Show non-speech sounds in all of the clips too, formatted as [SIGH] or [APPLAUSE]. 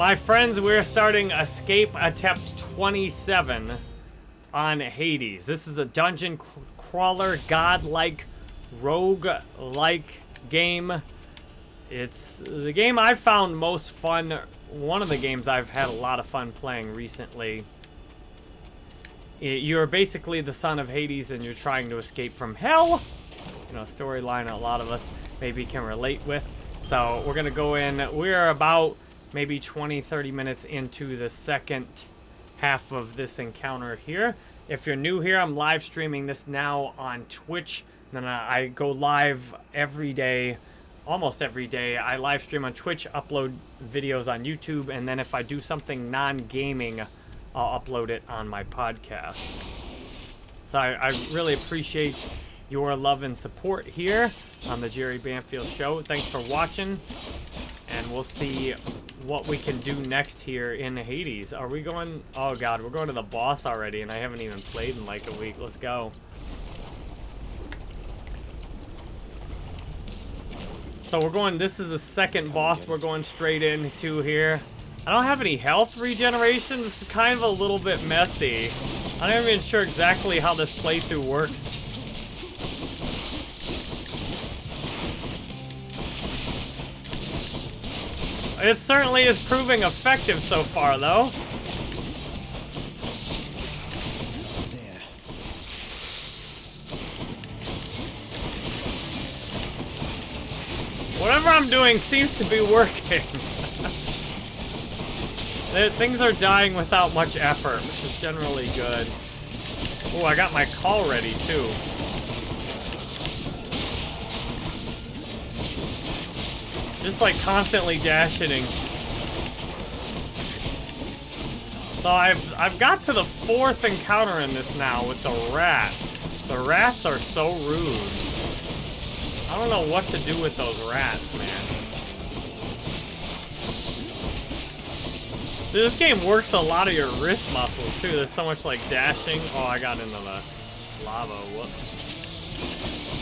My friends, we're starting Escape Attempt 27 on Hades. This is a dungeon crawler, god-like, rogue-like game. It's the game I've found most fun, one of the games I've had a lot of fun playing recently. You're basically the son of Hades and you're trying to escape from hell. You know, storyline a lot of us maybe can relate with. So we're gonna go in, we're about maybe 20, 30 minutes into the second half of this encounter here. If you're new here, I'm live streaming this now on Twitch. Then I go live every day, almost every day. I live stream on Twitch, upload videos on YouTube, and then if I do something non-gaming, I'll upload it on my podcast. So I, I really appreciate your love and support here on the Jerry Banfield Show. Thanks for watching, and we'll see what we can do next here in Hades. Are we going... Oh, God, we're going to the boss already, and I haven't even played in like a week. Let's go. So we're going... This is the second boss we're going straight into here. I don't have any health regeneration. This is kind of a little bit messy. I'm not even sure exactly how this playthrough works. It certainly is proving effective so far, though. Whatever I'm doing seems to be working. [LAUGHS] Things are dying without much effort, which is generally good. Oh, I got my call ready, too. Just like constantly dashing. So I've I've got to the fourth encounter in this now with the rats. The rats are so rude. I don't know what to do with those rats, man. This game works a lot of your wrist muscles too. There's so much like dashing. Oh, I got into the lava. Whoops.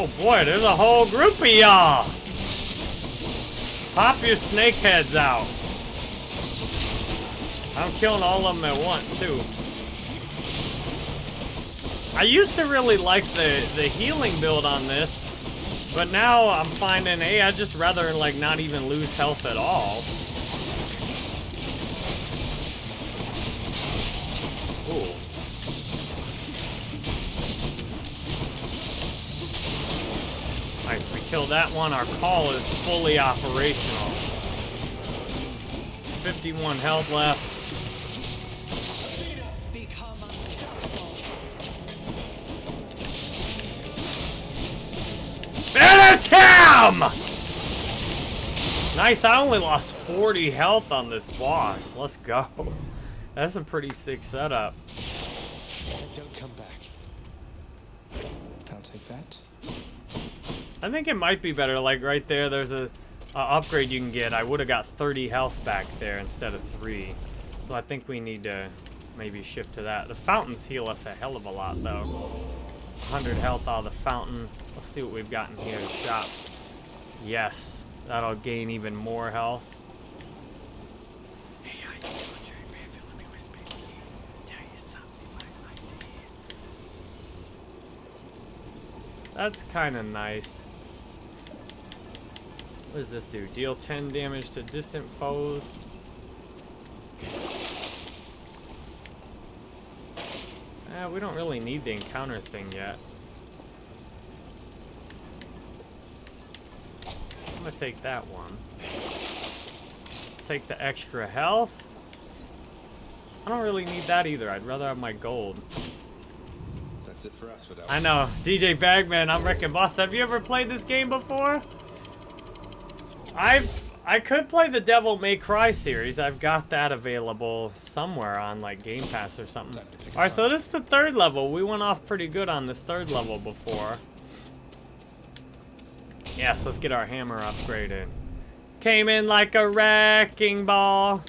Oh boy, there's a whole group of y'all. Pop your snake heads out. I'm killing all of them at once, too. I used to really like the, the healing build on this, but now I'm finding, hey, I'd just rather, like, not even lose health at all. Ooh. Killed that one. Our call is fully operational. 51 health left. Finish him! Nice, I only lost 40 health on this boss. Let's go. That's a pretty sick setup. Don't come back. I'll take that. I think it might be better. Like right there, there's a, a upgrade you can get. I would have got 30 health back there instead of 3. So I think we need to maybe shift to that. The fountains heal us a hell of a lot, though. 100 health out of the fountain. Let's see what we've got in here shop. Yes, that'll gain even more health. That's kind of nice. What does this do? Deal 10 damage to distant foes. Eh, we don't really need the encounter thing yet. I'm gonna take that one. Take the extra health. I don't really need that either. I'd rather have my gold. That's it for us, I know. DJ Bagman, I'm Wrecking Boss. Have you ever played this game before? I've I could play the Devil May Cry series. I've got that available somewhere on like Game Pass or something. All right, so this is the third level. We went off pretty good on this third level before. Yes, let's get our hammer upgraded. Came in like a wrecking ball.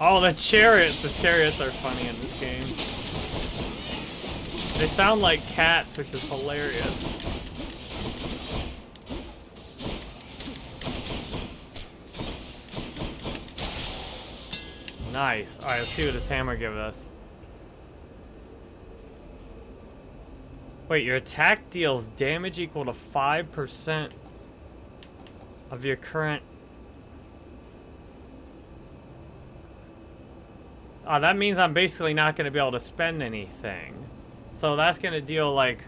Oh, the chariots! The chariots are funny in this game. They sound like cats, which is hilarious. Nice. Alright, let's see what this hammer gives us. Wait, your attack deals damage equal to 5% of your current... Oh, that means I'm basically not going to be able to spend anything. So that's going to deal like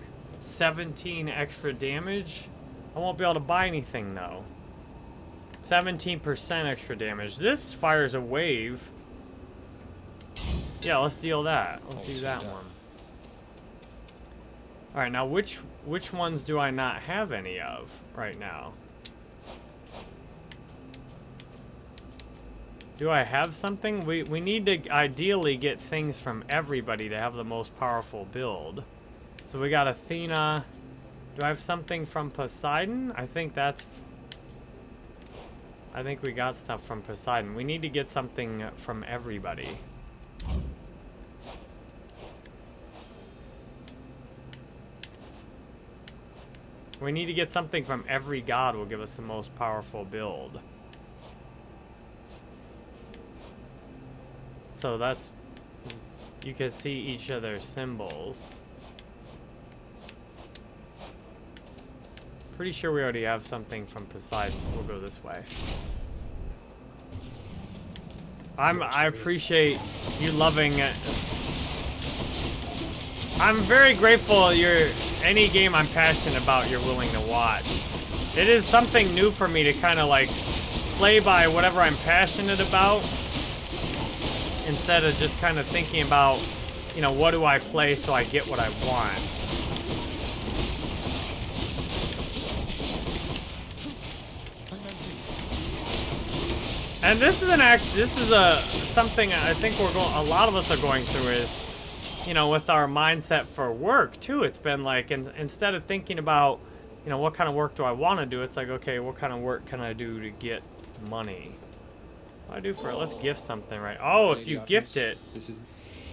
17 extra damage. I won't be able to buy anything though. 17% extra damage. This fires a wave. Yeah, let's deal that. Let's do that one. All right, now which which ones do I not have any of right now? Do I have something? We, we need to ideally get things from everybody to have the most powerful build. So we got Athena. Do I have something from Poseidon? I think that's... I think we got stuff from Poseidon. We need to get something from everybody. We need to get something from every god will give us the most powerful build. So that's... You can see each other's symbols. Pretty sure we already have something from Poseidon, so we'll go this way. I'm, I appreciate you loving it. I'm very grateful you're any game I'm passionate about you're willing to watch. It is something new for me to kind of like play by whatever I'm passionate about instead of just kind of thinking about, you know, what do I play so I get what I want. And this is an act. This is a something I think we're going. A lot of us are going through is you know, with our mindset for work too, it's been like, in, instead of thinking about, you know, what kind of work do I want to do, it's like, okay, what kind of work can I do to get money? What do I do for it? Let's gift something, right? Oh, if you gift it, This is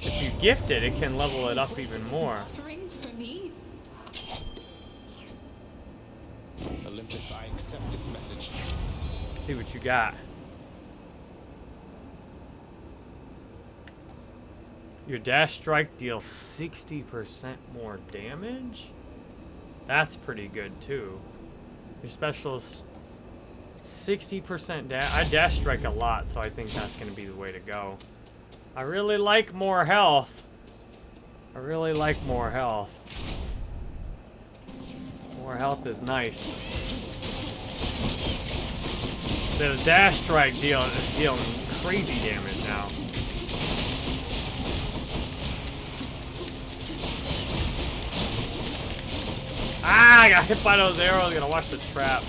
if you gift it, it can level it up even more. For me? Olympus. I accept this message. Let's see what you got. Your dash strike deals 60% more damage? That's pretty good too. Your specials 60% dash. I dash strike a lot, so I think that's going to be the way to go. I really like more health. I really like more health. More health is nice. The dash strike deal is dealing crazy damage now. Ah, I got hit by those arrows. Gonna watch the trap.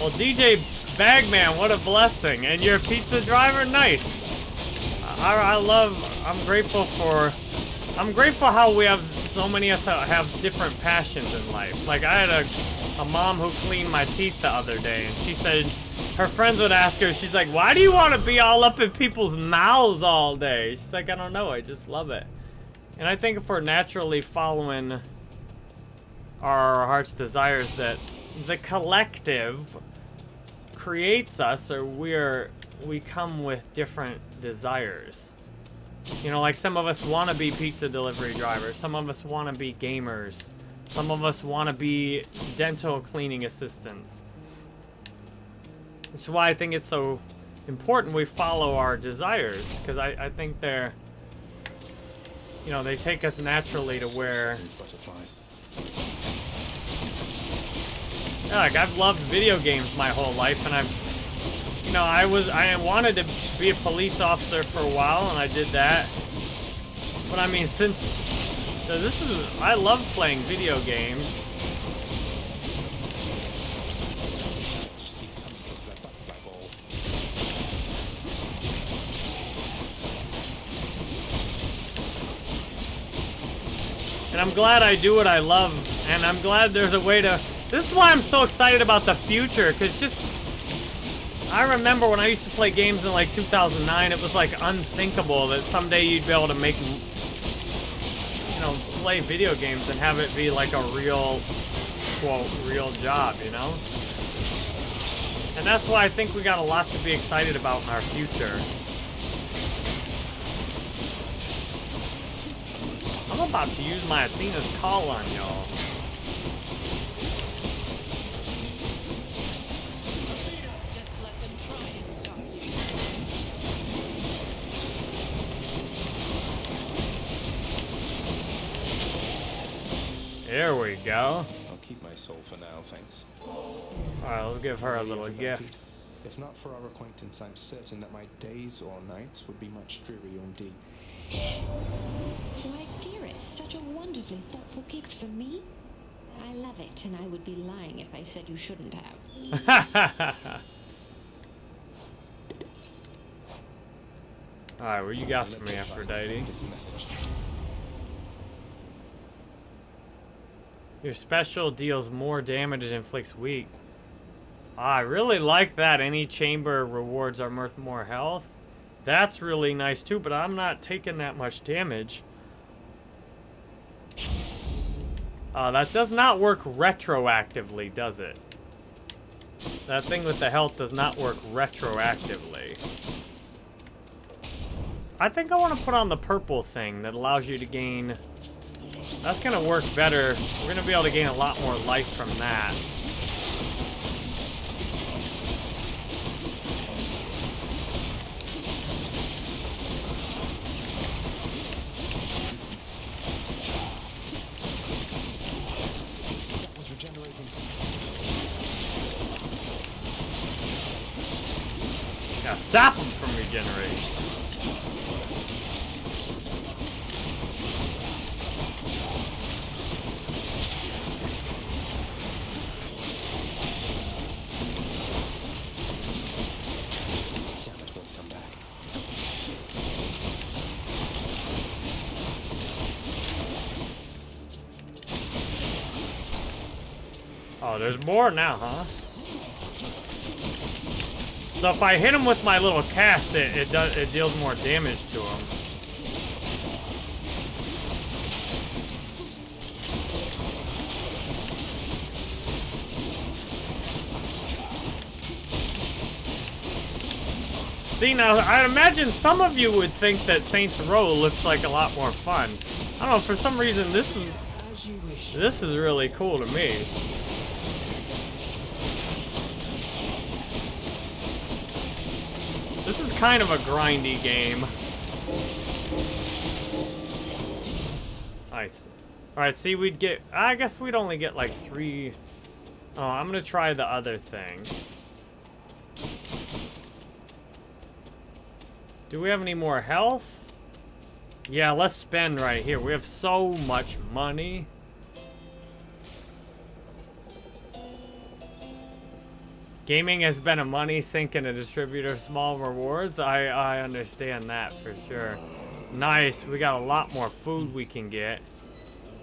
Well, DJ Bagman, what a blessing. And your pizza driver, nice. I, I love, I'm grateful for, I'm grateful how we have, so many of us have different passions in life. Like, I had a, a mom who cleaned my teeth the other day, and she said, her friends would ask her, she's like, why do you want to be all up in people's mouths all day? She's like, I don't know, I just love it. And I think if we're naturally following our heart's desires that the collective creates us or we're we come with different desires. You know, like some of us want to be pizza delivery drivers, some of us want to be gamers, some of us want to be dental cleaning assistants. That's why I think it's so important we follow our desires, because I, I think they're, you know, they take us naturally to where, like I've loved video games my whole life, and I've, you know, I was, I wanted to be a police officer for a while, and I did that. But I mean, since, this is, I love playing video games. And I'm glad I do what I love, and I'm glad there's a way to This is why I'm so excited about the future, because just... I remember when I used to play games in like 2009, it was like unthinkable that someday you'd be able to make, you know, play video games and have it be like a real, quote, real job, you know? And that's why I think we got a lot to be excited about in our future. I'm about to use my Athena's call on y'all. Just let them try and stop you. There we go. I'll keep my soul for now, thanks. Alright, let's give her a little gift. If not for our acquaintance, I'm certain that my days or nights would be much drearier indeed. Why, dearest, such a wonderfully thoughtful gift for me. I love it, and I would be lying if I said you shouldn't have. [LAUGHS] Alright, what you got Let for me, the signs Aphrodite? send This message. Your special deals more damage and inflicts weak. Ah, I really like that. Any chamber rewards are worth more health. That's really nice too, but I'm not taking that much damage. Uh, that does not work retroactively, does it? That thing with the health does not work retroactively. I think I want to put on the purple thing that allows you to gain that's gonna work better. We're gonna be able to gain a lot more life from that. Stop them from regenerating. Oh, there's more now, huh? So if I hit him with my little cast, it, it does it deals more damage to him. See now, I imagine some of you would think that Saints Row looks like a lot more fun. I don't know, for some reason this is this is really cool to me. This is kind of a grindy game. Nice. Alright, see, we'd get... I guess we'd only get like three... Oh, I'm gonna try the other thing. Do we have any more health? Yeah, let's spend right here. We have so much money. Gaming has been a money sink and a distributor of small rewards. I, I understand that for sure. Nice. We got a lot more food we can get.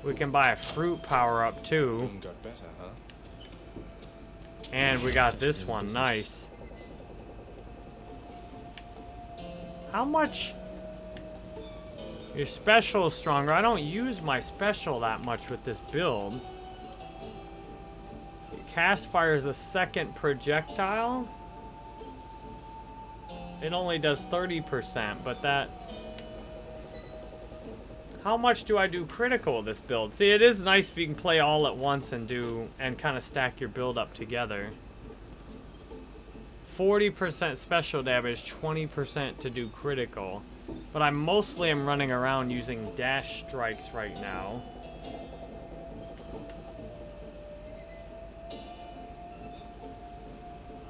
We can buy a fruit power up too. Got better, huh? And we got this one. Nice. How much? Your special is stronger. I don't use my special that much with this build. Cast fires a second projectile. It only does 30%, but that... How much do I do critical this build? See, it is nice if you can play all at once and do... and kind of stack your build up together. 40% special damage, 20% to do critical. But I mostly am running around using dash strikes right now.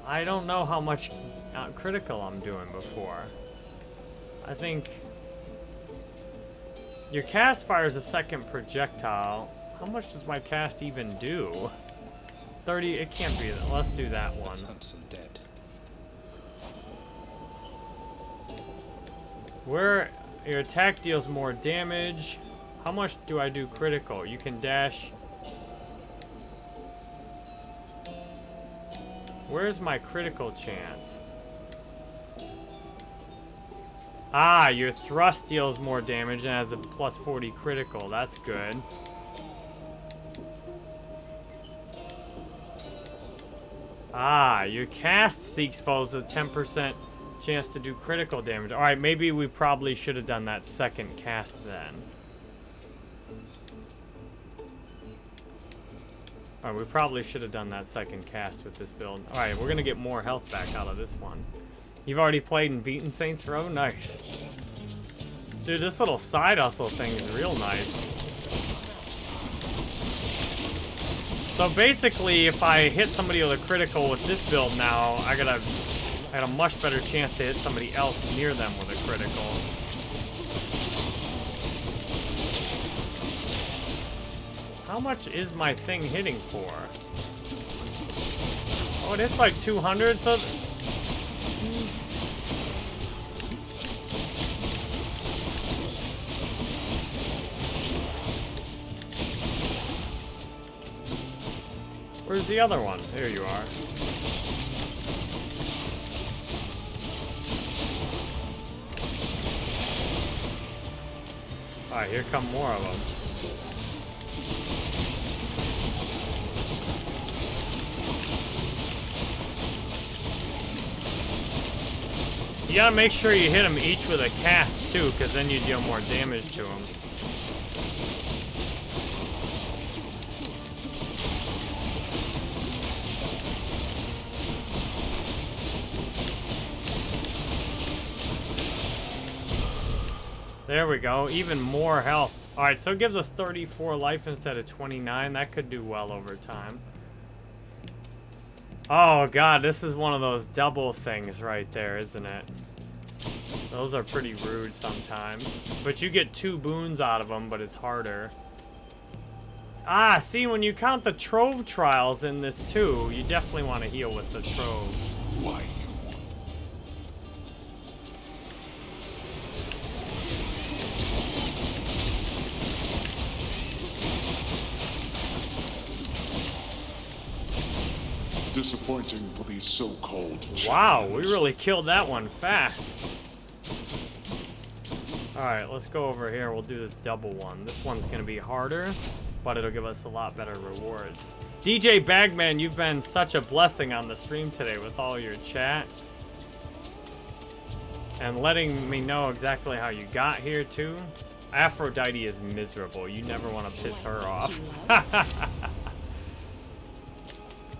I don't know how much uh, critical I'm doing before. I think... Your cast fires a second projectile. How much does my cast even do? 30, it can't be that. Let's do that one. Let's hunt some dead. Where your attack deals more damage. How much do I do critical? You can dash. Where's my critical chance? Ah, your thrust deals more damage and has a plus 40 critical. That's good. Ah, your cast seeks foes with 10% chance to do critical damage. Alright, maybe we probably should have done that second cast then. Alright, we probably should have done that second cast with this build. Alright, we're gonna get more health back out of this one. You've already played and beaten Saints Row? Nice. Dude, this little side hustle thing is real nice. So basically, if I hit somebody with a critical with this build now, I got a, I got a much better chance to hit somebody else near them with a critical. How much is my thing hitting for? Oh, it is like 200, so... Where's the other one? There you are. Alright, here come more of them. You gotta make sure you hit them each with a cast too, because then you deal more damage to them. There we go, even more health. Alright, so it gives us 34 life instead of 29. That could do well over time. Oh god, this is one of those double things right there, isn't it? Those are pretty rude sometimes. But you get two boons out of them, but it's harder. Ah, see, when you count the Trove trials in this too, you definitely want to heal with the Troves. Why Disappointing for these so-called Wow, we really killed that one fast. Alright, let's go over here. We'll do this double one. This one's going to be harder, but it'll give us a lot better rewards. DJ Bagman, you've been such a blessing on the stream today with all your chat. And letting me know exactly how you got here, too. Aphrodite is miserable. You never want to piss her off. [LAUGHS]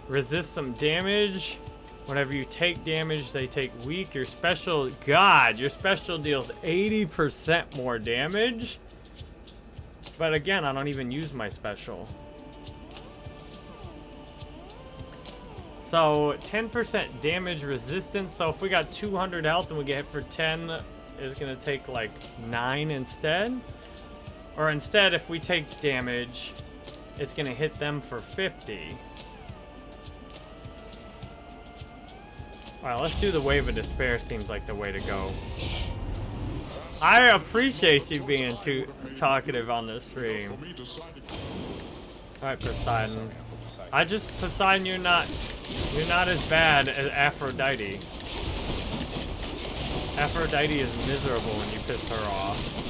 Resist some damage. Whenever you take damage, they take weak. Your special, God, your special deals 80% more damage. But again, I don't even use my special. So 10% damage resistance. So if we got 200 health and we get hit for 10, it's gonna take like nine instead. Or instead, if we take damage, it's gonna hit them for 50. Alright, let's do the Wave of Despair seems like the way to go. I appreciate you being too talkative on the stream. Alright, Poseidon. I just, Poseidon, you're not, you're not as bad as Aphrodite. Aphrodite is miserable when you piss her off.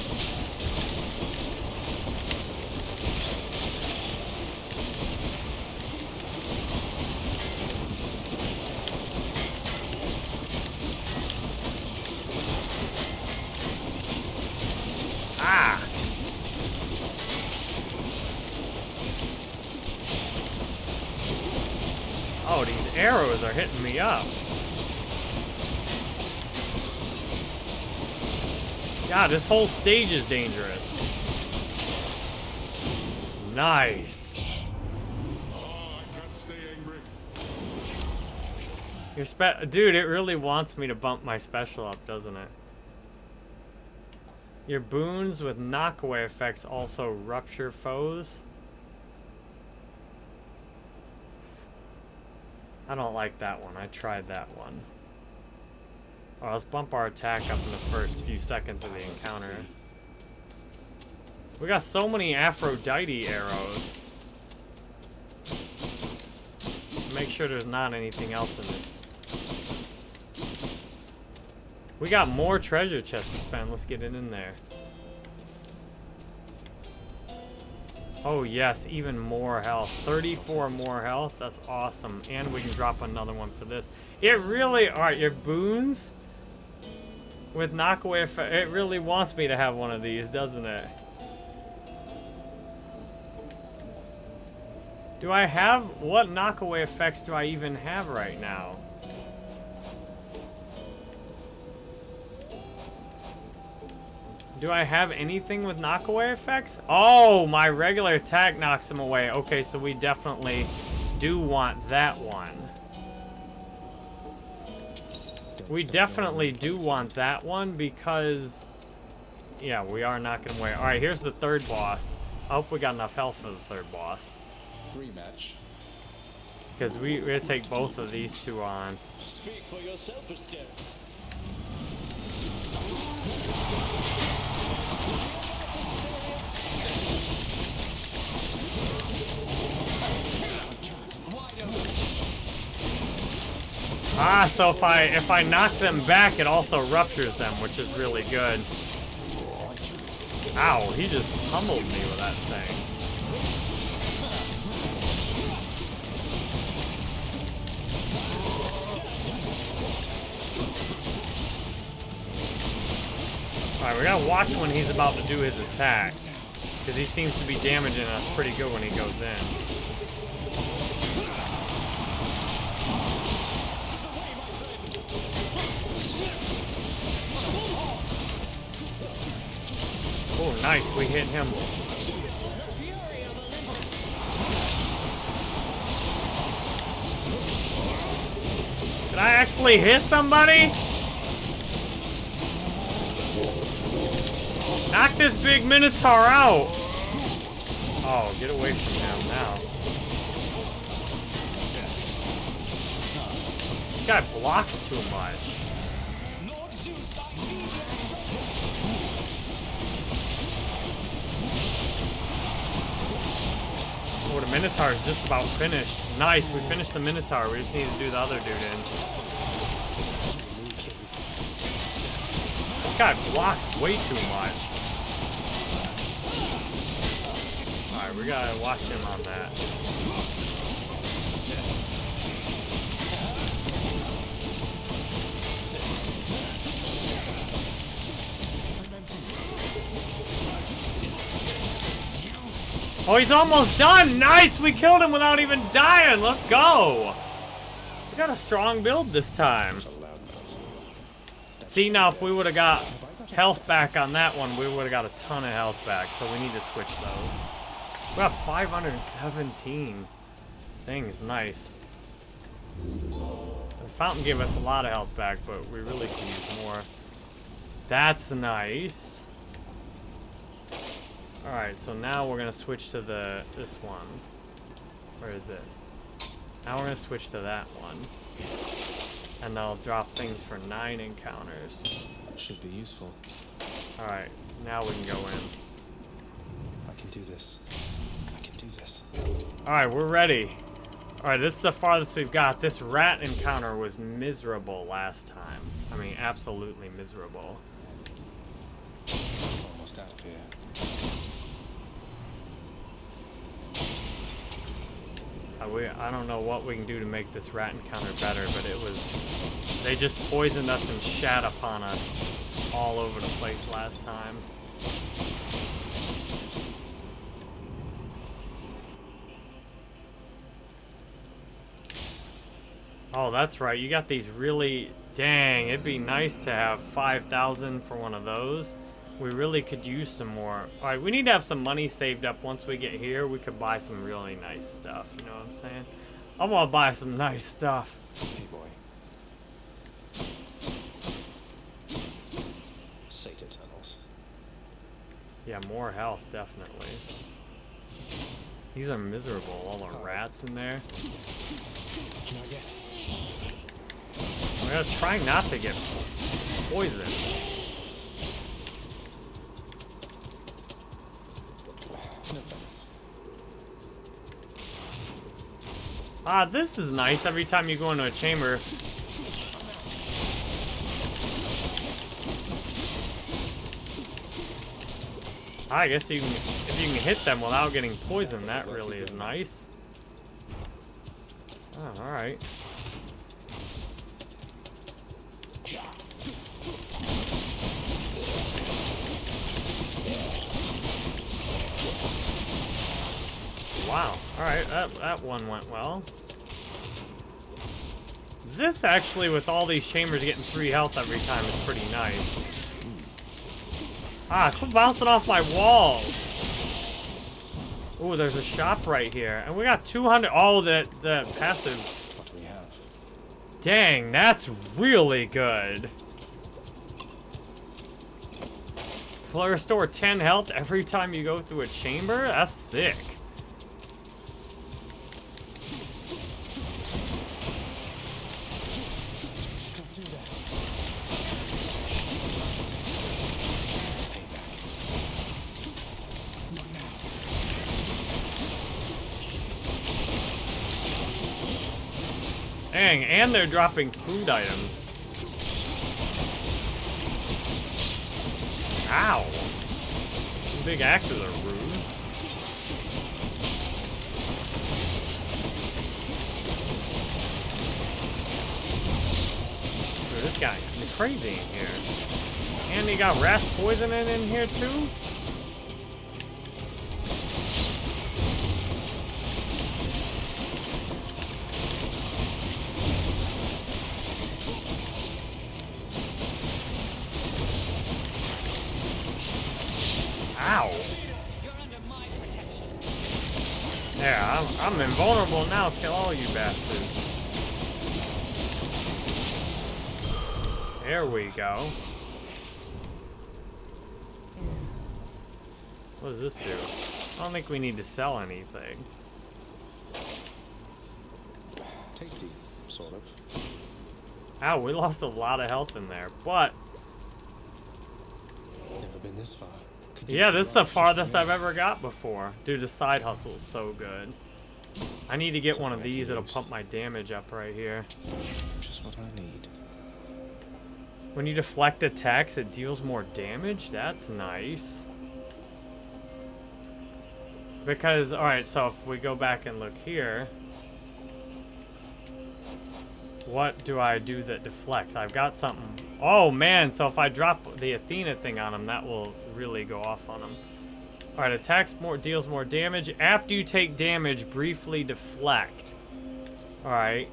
Ah! Oh, these arrows are hitting me up. God, this whole stage is dangerous. Nice. Oh. Your spe- Dude, it really wants me to bump my special up, doesn't it? Your boons with knockaway effects also rupture foes. I don't like that one. I tried that one. Let's bump our attack up in the first few seconds of the encounter. We got so many Aphrodite arrows. make sure there's not anything else in this. We got more treasure chests to spend. Let's get it in there. Oh yes, even more health. 34 more health. That's awesome. And we can drop another one for this. It really, alright, your boons with knockaway effect, it really wants me to have one of these, doesn't it? Do I have, what knockaway effects do I even have right now? Do I have anything with knockaway effects? Oh, my regular attack knocks them away. Okay, so we definitely do want that one. We definitely do want that one because... Yeah, we are knocking away. Alright, here's the third boss. I hope we got enough health for the third boss. rematch. Because we, we're gonna take both of these two on. Speak for yourself, Estelle. Ah, so if I if I knock them back, it also ruptures them, which is really good. Ow, he just pummeled me with that thing. Alright, we gotta watch when he's about to do his attack. Because he seems to be damaging us pretty good when he goes in. Oh, nice. We hit him. Did I actually hit somebody? Knock this big Minotaur out. Oh, get away from him now. This guy blocks too much. Oh, the Minotaur is just about finished. Nice, we finished the Minotaur. We just need to do the other dude in. This guy blocks way too much. Alright, we gotta watch him on that. Oh, he's almost done! Nice! We killed him without even dying! Let's go! We got a strong build this time. See, now if we would have got health back on that one, we would have got a ton of health back, so we need to switch those. We have 517 things, nice. The fountain gave us a lot of health back, but we really could use more. That's nice. Alright, so now we're gonna switch to the this one. Where is it? Now we're gonna switch to that one. And they'll drop things for nine encounters. Should be useful. Alright, now we can go in. I can do this. I can do this. Alright, we're ready. Alright, this is the farthest we've got. This rat encounter was miserable last time. I mean, absolutely miserable. Almost out of here. Uh, we, I don't know what we can do to make this rat encounter better, but it was... They just poisoned us and shat upon us all over the place last time. Oh, that's right. You got these really... Dang, it'd be nice to have 5,000 for one of those. We really could use some more. Alright, we need to have some money saved up once we get here. We could buy some really nice stuff. You know what I'm saying? I want to buy some nice stuff. Hey, boy. Sata tunnels. Yeah, more health, definitely. These are miserable. All the oh. rats in there. Can I get? We're gonna try not to get poisoned. No thanks. Ah, this is nice. Every time you go into a chamber, Ah, I guess you can, if you can hit them without getting poisoned, that really is nice. Oh, alright. Wow. Alright, that, that one went well. This actually, with all these chambers getting three health every time, is pretty nice. Ah, quit bouncing off my walls. Ooh, there's a shop right here. And we got 200. Oh, the, the passive. Dang, that's really good. Restore 10 health every time you go through a chamber? That's sick. Can't do that. Payback. Not now. Dang, and they're dropping food items. Ow. Big axes are rude. Dude, this guy is crazy in here. And he got rat poisoning in here too? I'm, invulnerable now. Kill all you bastards. There we go. What does this do? I don't think we need to sell anything. Tasty, sort of. Ow, we lost a lot of health in there. But, Never been this far. Yeah, this is the farthest I've ever got before. Dude, the side hustle is so good. I need to get one of Something I can these. It'll pump my damage up right here. Just what I need. When you deflect attacks, it deals more damage? That's nice. Because, alright, so if we go back and look here, what do I do that deflects? I've got something. Oh, man, so if I drop the Athena thing on him, that will really go off on him. Alright, attacks more, deals more damage. After you take damage, briefly deflect. Alright.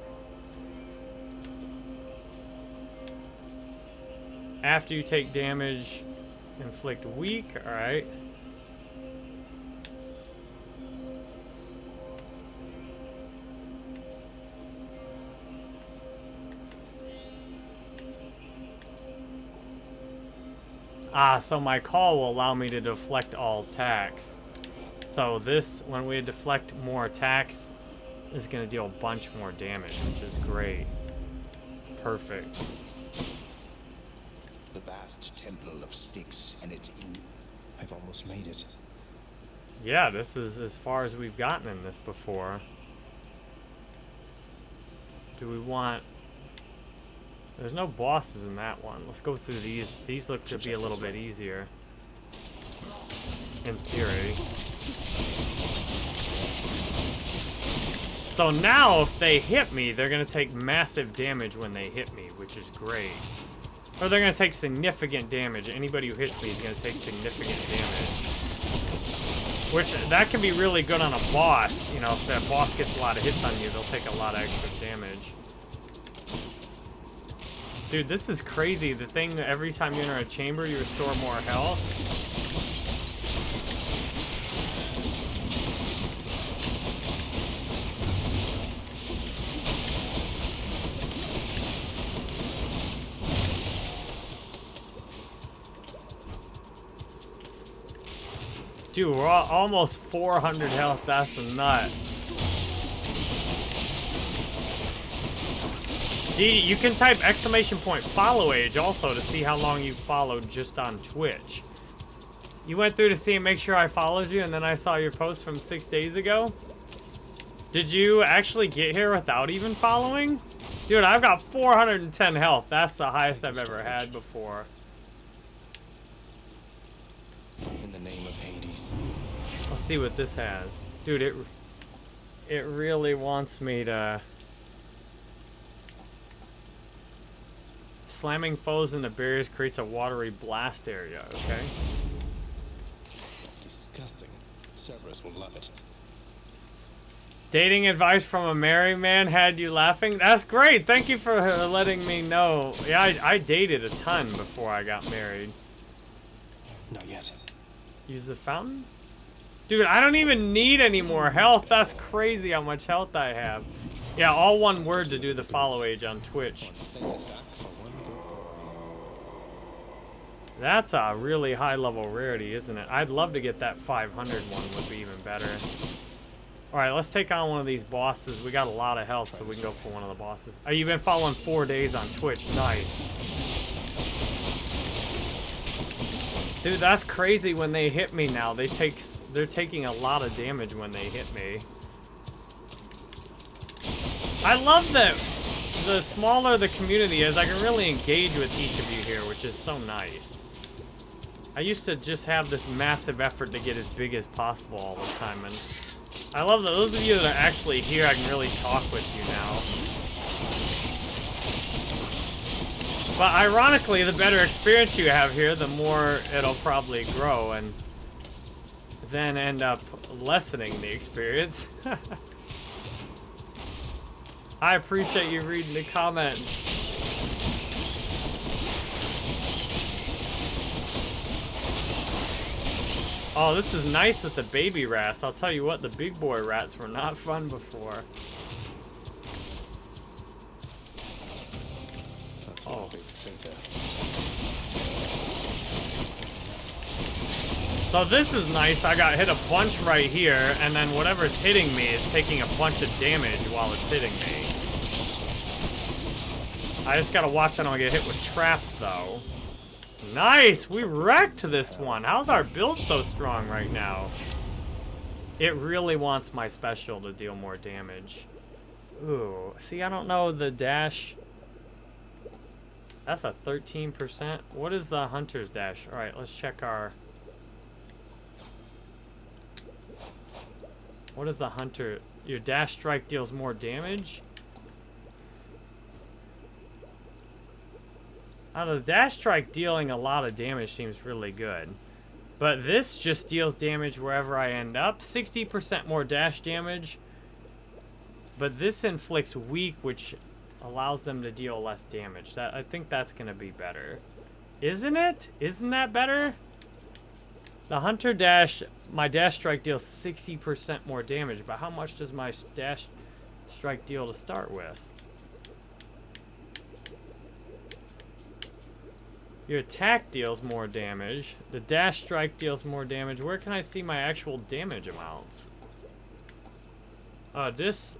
After you take damage, inflict weak. Alright. Ah, so my call will allow me to deflect all attacks. So this, when we deflect more attacks, is going to deal a bunch more damage, which is great. Perfect. The vast temple of Styx and its in I've almost made it. Yeah, this is as far as we've gotten in this before. Do we want... There's no bosses in that one. Let's go through these. These look to be a little bit easier. In theory. So now, if they hit me, they're going to take massive damage when they hit me, which is great. Or they're going to take significant damage. Anybody who hits me is going to take significant damage. Which, that can be really good on a boss. You know, if that boss gets a lot of hits on you, they'll take a lot of extra damage. Dude, this is crazy. The thing, every time you enter a chamber, you restore more health. Dude, we're al- almost 400 health. That's a nut. D, you can type exclamation point follow age also to see how long you followed just on Twitch. You went through to see and make sure I followed you, and then I saw your post from six days ago. Did you actually get here without even following? Dude, I've got 410 health. That's the highest I've ever had before. In the name of Hades. Let's see what this has. Dude, it it really wants me to Slamming foes into barriers creates a watery blast area, okay? Disgusting. Cerberus will love it. Dating advice from a married man had you laughing? That's great. Thank you for uh, letting me know. Yeah, I, I dated a ton before I got married. Not yet. Use the fountain? Dude, I don't even need any more health. That's crazy how much health I have. Yeah, all one word to do the follow age on Twitch. One single sack for one good boy. That's a really high level rarity, isn't it? I'd love to get that 500 one would be even better. Alright, let's take on one of these bosses. We got a lot of health, so we can go for one of the bosses. Oh, you've been following four days on Twitch. Nice. Dude, that's crazy when they hit me now. They take, they're taking a lot of damage when they hit me. I love that the smaller the community is, I can really engage with each of you here, which is so nice. I used to just have this massive effort to get as big as possible all the time, and I love that those of you that are actually here, I can really talk with you now. But ironically, the better experience you have here, the more it'll probably grow, and then end up lessening the experience. [LAUGHS] I appreciate you reading the comments. Oh, this is nice with the baby rats. I'll tell you what, the big boy rats were not fun before. That's Oh. center. So this is nice. I got hit a bunch right here, and then whatever's hitting me is taking a bunch of damage while it's hitting me. I just gotta watch I don't get hit with traps, though. Nice! We wrecked this one. How's our build so strong right now? It really wants my special to deal more damage. Ooh, see, I don't know the dash. That's a 13%. What is the hunter's dash? All right, let's check our... What is the hunter? Your dash strike deals more damage? Uh, the dash strike dealing a lot of damage seems really good. But this just deals damage wherever I end up. 60% more dash damage. But this inflicts weak, which allows them to deal less damage. That I think that's going to be better. Isn't it? Isn't that better? The Hunter Dash, my Dash Strike deals 60% more damage, but how much does my Dash Strike deal to start with? Your attack deals more damage. The Dash Strike deals more damage. Where can I see my actual damage amounts? Uh, this,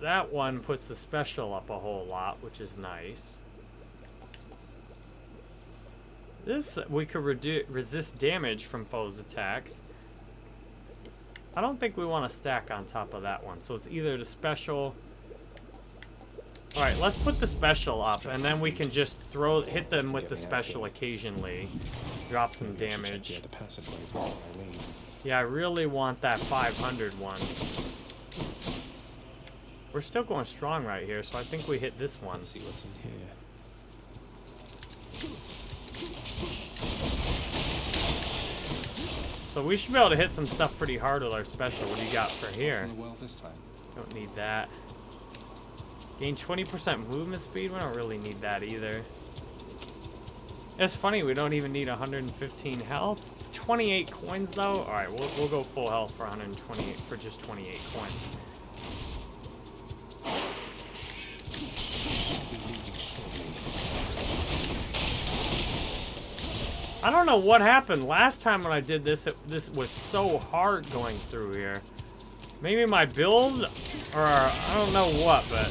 that one puts the special up a whole lot, which is nice. This, we could resist damage from foes' attacks. I don't think we want to stack on top of that one. So it's either the special... Alright, let's put the special up, and then we can just throw hit them with the special occasionally. Drop some damage. The other passageways before I leave. Yeah, I really want that 500 one. We're still going strong right here, so I think we hit this one. Let's see what's in here. So we should be able to hit some stuff pretty hard with our special. What do you got for here? well this time? Don't need that. Gain 20% movement speed? We don't really need that either. It's funny, we don't even need 115 health. 28 coins though? Alright, we'll, we'll go full health for 128, for just 28 coins. I don't know what happened. Last time when I did this, it, this was so hard going through here. Maybe my build, or I don't know what, but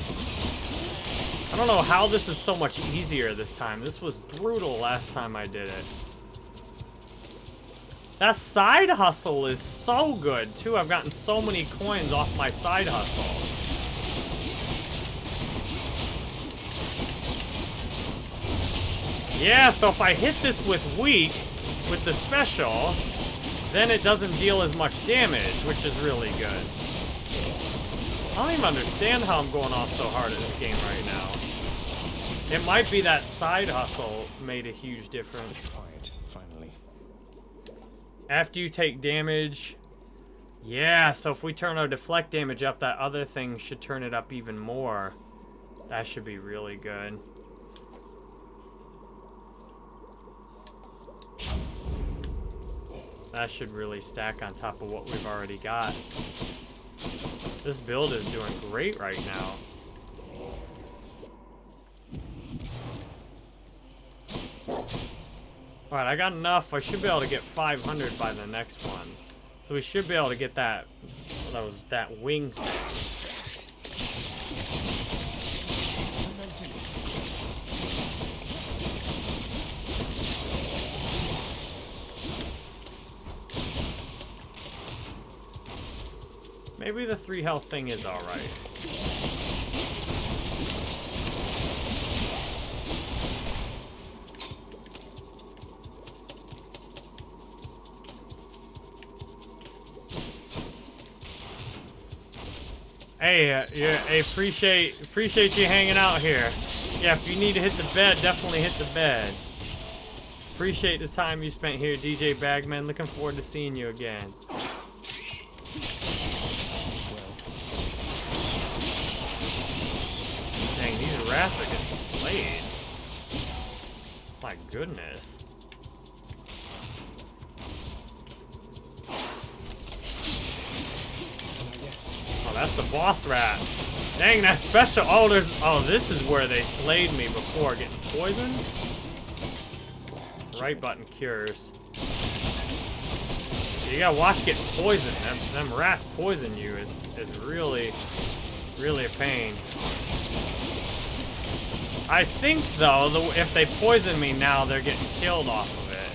I don't know how this is so much easier this time. This was brutal last time I did it. That side hustle is so good, too. I've gotten so many coins off my side hustle. Yeah, so if I hit this with weak, with the special, then it doesn't deal as much damage, which is really good. I don't even understand how I'm going off so hard at this game right now. It might be that side hustle made a huge difference. Quiet, finally. After you take damage... Yeah, so if we turn our deflect damage up, that other thing should turn it up even more. That should be really good. That should really stack on top of what we've already got. This build is doing great right now. Alright, I got enough. I should be able to get 500 by the next one. So we should be able to get that, those, that wing Maybe the three health thing is alright. Hey, uh, yeah, hey, appreciate appreciate you hanging out here. Yeah, if you need to hit the bed, definitely hit the bed. Appreciate the time you spent here, DJ Bagman. Looking forward to seeing you again. Dang, these rats are getting slayed. My goodness. Oh, that's the boss rat. Dang, that special. There's. Oh, this is where they slayed me before getting poisoned. Right button cures. You gotta watch getting poisoned. Them, them rats poison you is is really, really a pain. I think though, the, if they poison me now, they're getting killed off of it.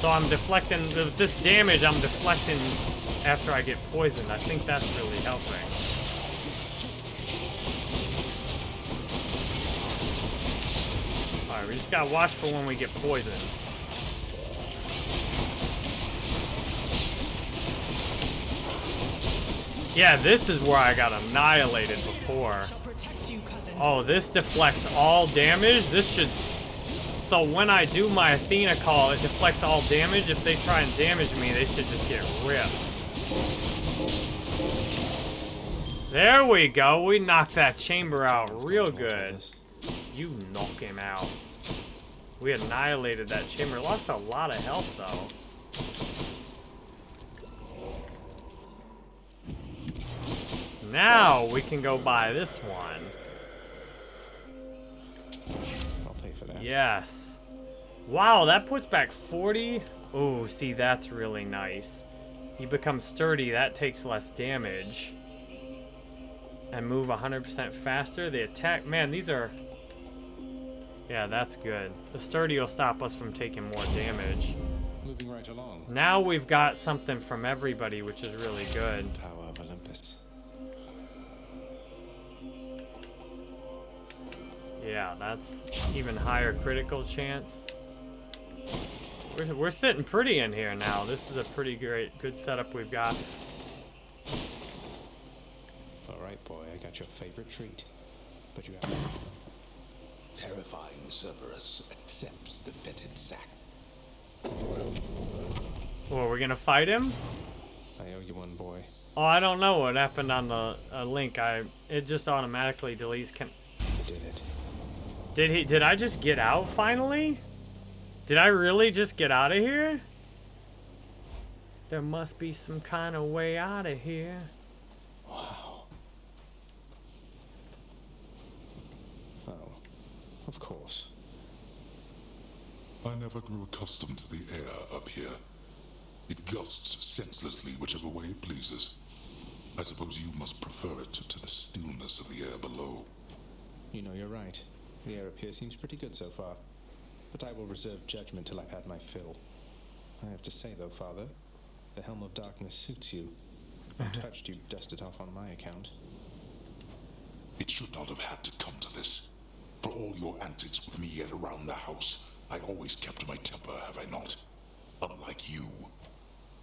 So I'm deflecting, this damage, I'm deflecting after I get poisoned. I think that's really helping. Alright, we just gotta watch for when we get poisoned. Yeah, this is where I got annihilated before. Shall protect you, cousin. Oh, this deflects all damage? This should... s- So when I do my Athena call, it deflects all damage. If they try and damage me, they should just get ripped. There we go. We knocked that chamber out real good. You knock him out. We annihilated that chamber. Lost a lot of health, though. Now we can go buy this one. I'll pay for that. Yes. Wow, that puts back 40. Oh, see, that's really nice. You become sturdy, that takes less damage. And move 100% faster. The attack, man, these are... Yeah, that's good. The sturdy will stop us from taking more damage. Moving right along. Now we've got something from everybody, which is really good. Power Yeah, that's even higher critical chance. We're, we're sitting pretty in here now. This is a pretty great, good setup we've got. All right, boy, I got your favorite treat. But you have Terrifying Cerberus accepts the fetid sack. Well, we're gonna fight him? I owe you one, boy. Oh, I don't know what happened on the uh, link. I it just automatically deletes. Can You did it. Did he? Did I just get out finally? Did I really just get out of here? There must be some kind of way out of here. Wow. Oh, of course. I never grew accustomed to the air up here. It gusts senselessly whichever way it pleases. I suppose you must prefer it to the stillness of the air below. You know you're right. The air up here seems pretty good so far. But I will reserve judgment till I've had my fill. I have to say, though, Father, the Helm of Darkness suits you. [LAUGHS] Touched? you dust it off on my account. It should not have had to come to this. For all your antics with me and around the house, I always kept my temper, have I not? Unlike you.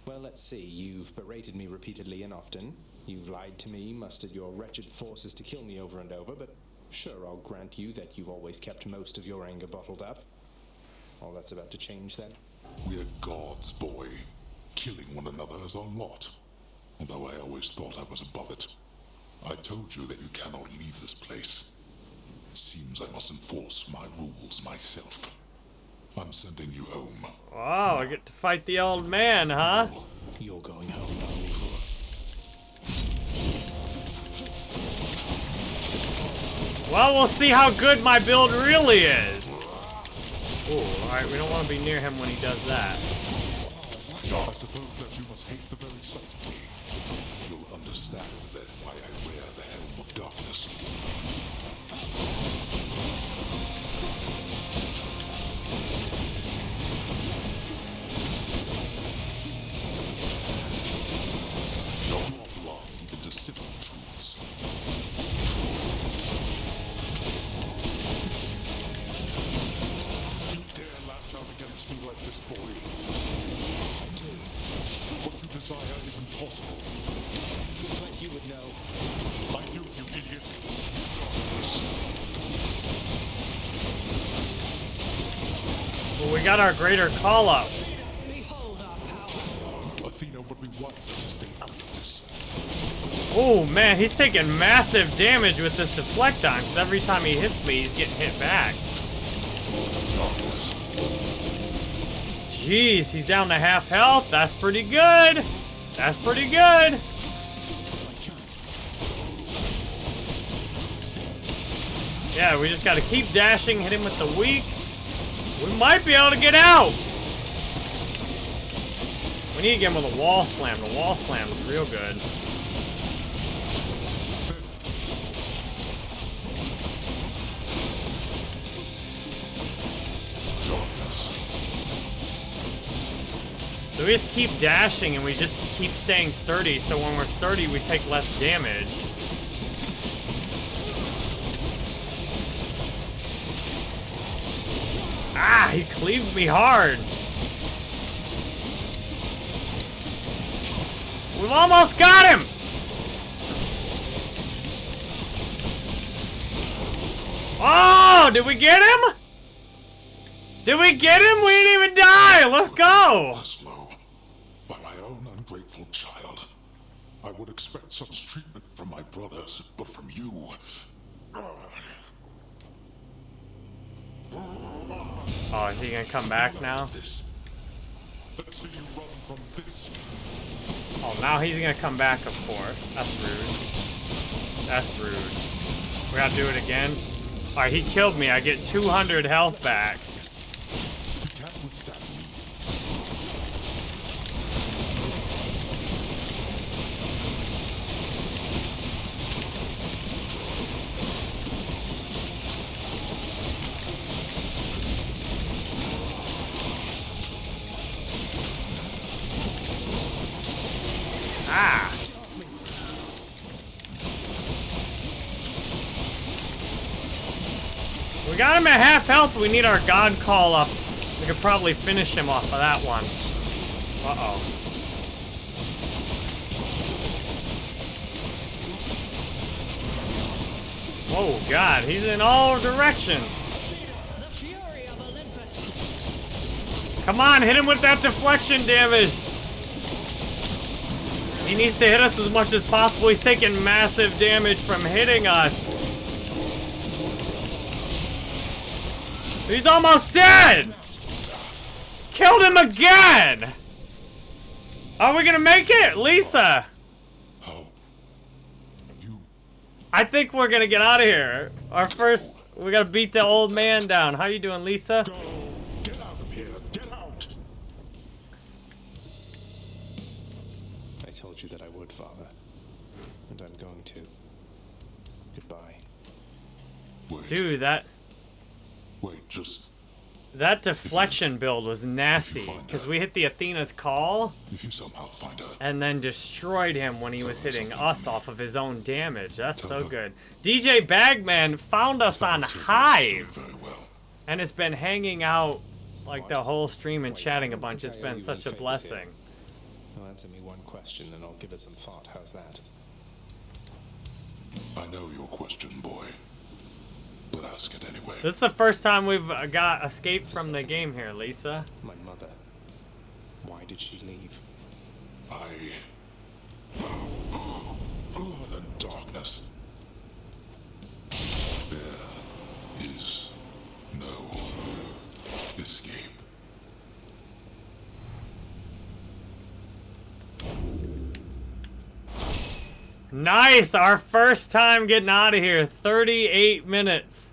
Well, let's see. You've berated me repeatedly and often. You've lied to me, mustered your wretched forces to kill me over and over, but sure, I'll grant you that you've always kept most of your anger bottled up. All that's about to change then. We're gods, boy. Killing one another is our lot. Although I always thought I was above it. I told you that you cannot leave this place. Seems I must enforce my rules myself. I'm sending you home. Wow, I get to fight the old man, huh? You're going home, Nani. Well, we'll see how good my build really is. Ooh, alright, we don't want to be near him when he does that. Got our greater call up. Behold our power. Athena would be to stay out of this. Oh man, he's taking massive damage with this deflecton, because every time he hits me, he's getting hit back. Jeez, he's down to half health. That's pretty good. That's pretty good. Yeah, we just gotta keep dashing, hit him with the weak. We might be able to get out. We need to get him with a wall slam. The wall slam is real good. So we just keep dashing and we just keep staying sturdy. So when we're sturdy, we take less damage. Ah, he cleaved me hard. We've almost got him. Oh, did we get him? Did we get him? We didn't even die. Let's go. By my own ungrateful child. I would expect such treatment from my brothers, but from you. Oh, is he gonna come back now? Oh, now he's gonna come back, of course. That's rude. That's rude. We gotta do it again. Alright, he killed me. I get 200 health back. You can't withstand me. Ah! We got him at half health. We need our god call up. We could probably finish him off of that one. Uh-oh. Oh god, he's in all directions. Come on, hit him with that deflection damage. He needs to hit us as much as possible. He's taking massive damage from hitting us. He's almost dead! Killed him again! Are we gonna make it? Lisa! How? You. I think we're gonna get out of here. Our first, we gotta beat the old man down. How you doing, Lisa? Go! Get out of here! Get out! I told you that I would, Father. And I'm going to. Goodbye. Wait. Dude, that, Wait, just. That deflection build was nasty because we hit the Athena's call If you somehow find her, and then destroyed him when he was hitting us off of his own damage. That's so her. good. DJ Bagman found us on Silver's doing Hive very well. and has been hanging out like the whole stream and Wait, chatting a bunch. It's been such a any favors here. blessing. Well, answer me one question and I'll give it some thought. How's that? I know your question, boy. But ask it anyway. This is the first time we've uh, got escaped from the game here, Lisa. My mother. Why did she leave? I. Blood and darkness. There is no escape. Nice! Our first time getting out of here. 38 minutes.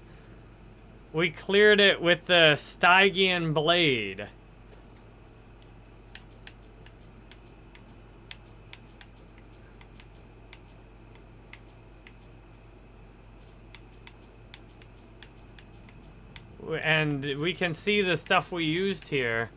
We cleared it with the Stygian Blade. And we can see the stuff we used here.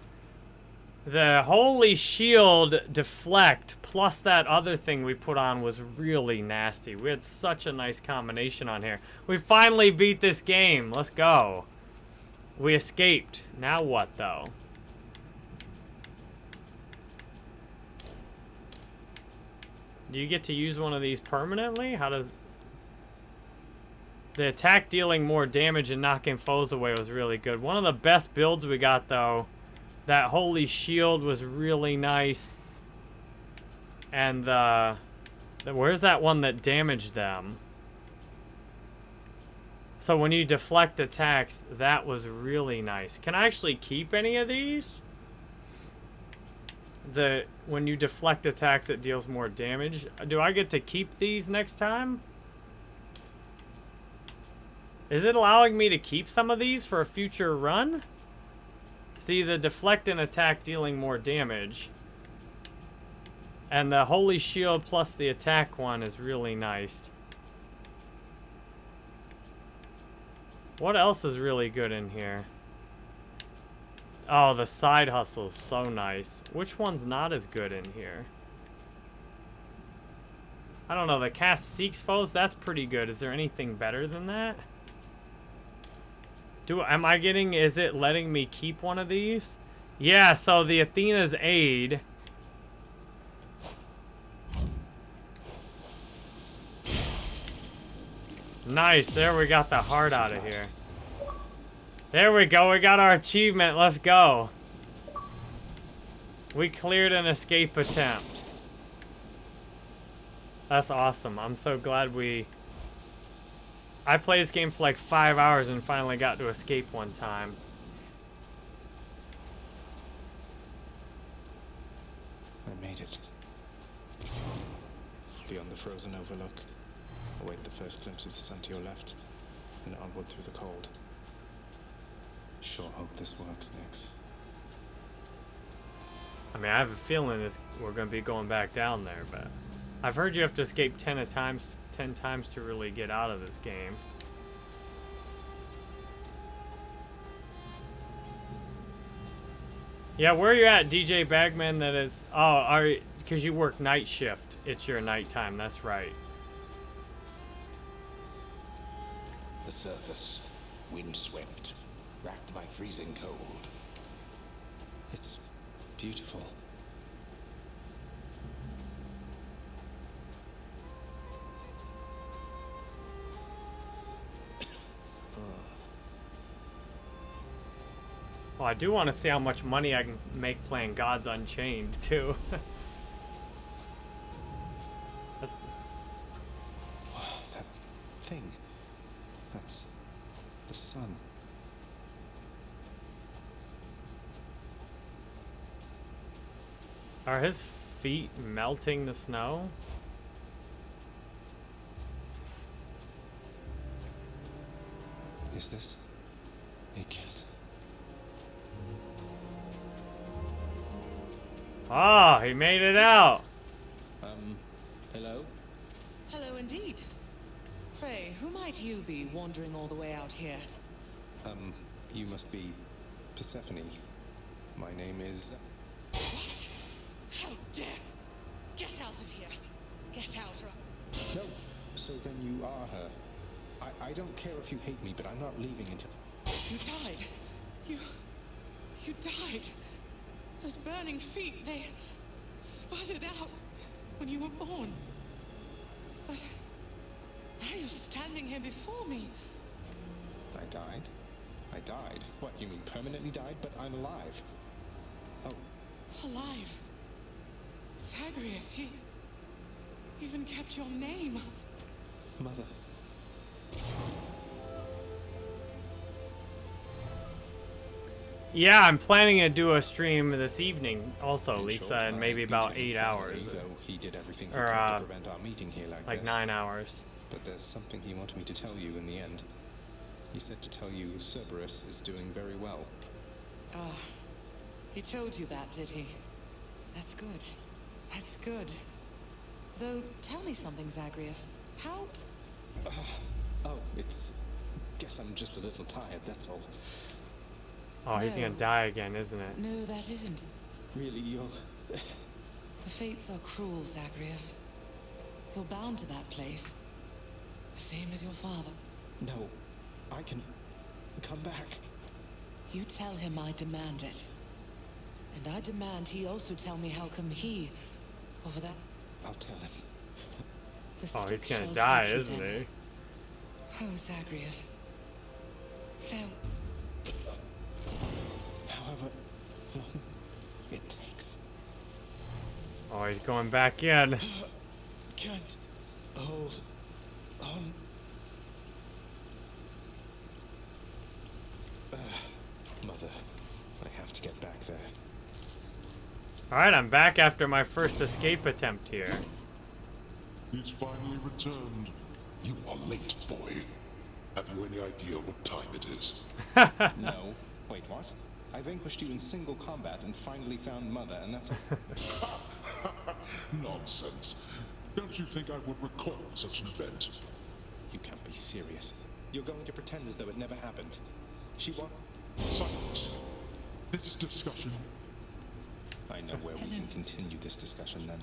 The Holy Shield Deflect plus that other thing we put on was really nasty. We had such a nice combination on here. We finally beat this game. Let's go. We escaped. Now what, though? Do you get to use one of these permanently? How does... The attack dealing more damage and knocking foes away was really good. One of the best builds we got, though, that holy shield was really nice. And uh, the, the where's that one that damaged them? So when you deflect attacks, that was really nice. Can I actually keep any of these? The when you deflect attacks, it deals more damage. Do I get to keep these next time? Is it allowing me to keep some of these for a future run? See, the deflect and attack dealing more damage. And the Holy Shield plus the attack one is really nice. What else is really good in here? Oh, the side hustle's so nice. Which one's not as good in here? I don't know, the cast seeks foes, that's pretty good. Is there anything better than that? Do am I getting is it letting me keep one of these? Yeah, so the Athena's aid. Nice, there we got the heart out of here. There we go, we got our achievement, let's go. We cleared an escape attempt. That's awesome, I'm so glad we... I played this game for like five hours and finally got to escape one time. I made it. Beyond the frozen overlook, await the first glimpse of the sun to your left, and onward through the cold. Sure hope this works, Nyx. I mean, I have a feeling it's, we're going to be going back down there, but I've heard you have to escape 10 a times, 10 times to really get out of this game. Yeah, where are you at, DJ Bagman? That is, oh, are because you work night shift. It's your nighttime. That's right. The surface, windswept, racked by freezing cold. It's beautiful. Well, I do want to see how much money I can make playing Gods Unchained [LAUGHS] too. That's [SIGHS] That thing. That's the sun. Are his feet melting the snow? Is this a cat? Oh, he made it out. Um, hello? Hello indeed. Pray, who might you be wandering all the way out here? Um, you must be Persephone. My name is. What? How dare! Get out of here! Get out or No! So then you are her. I, I don't care if you hate me, but I'm not leaving until. You died. You. You died. Those burning feet, they sputtered out when you were born. But now you're standing here before me. I died? I died? What, you mean permanently died? But I'm alive. Oh, Alive. Zagreus, he even kept your name. Mother. Yeah, I'm planning to do a stream this evening also, In Lisa, short, in maybe about eight hours. He did everything he Or, could uh, to prevent our meeting here like, Like this. nine hours. But there's something he wanted me to tell you in the end. He said to tell you Cerberus is doing very well. Ah, he told you that, did he? That's good. That's good. Though, tell me something, Zagreus. How... Oh, it's. Guess I'm just a little tired, that's all. Oh, he's gonna die again, isn't it? No, that isn't. Really, you're. [SIGHS] The fates are cruel, Zagreus. You're bound to that place. Same as your father. No. I can. come back. You tell him I demand it. And I demand he also tell me how come he, over that... I'll tell him. The Oh, stick he's gonna die, isn't then. he? Oh, Zagreus. Farewell. Oh, he's going back in. Can't hold on. Uh, mother, I have to get back there. Alright, I'm back after my first escape attempt here. He's finally returned. You are late, boy. Have you any idea what time it is? [LAUGHS] no. Wait, what? I vanquished you in single combat and finally found Mother, and that's all. [LAUGHS] Nonsense. Don't you think I would recall such an event? you can't be serious. You're going to pretend as though it never happened. She wants. Silence. This discussion. I know where we can continue this discussion then.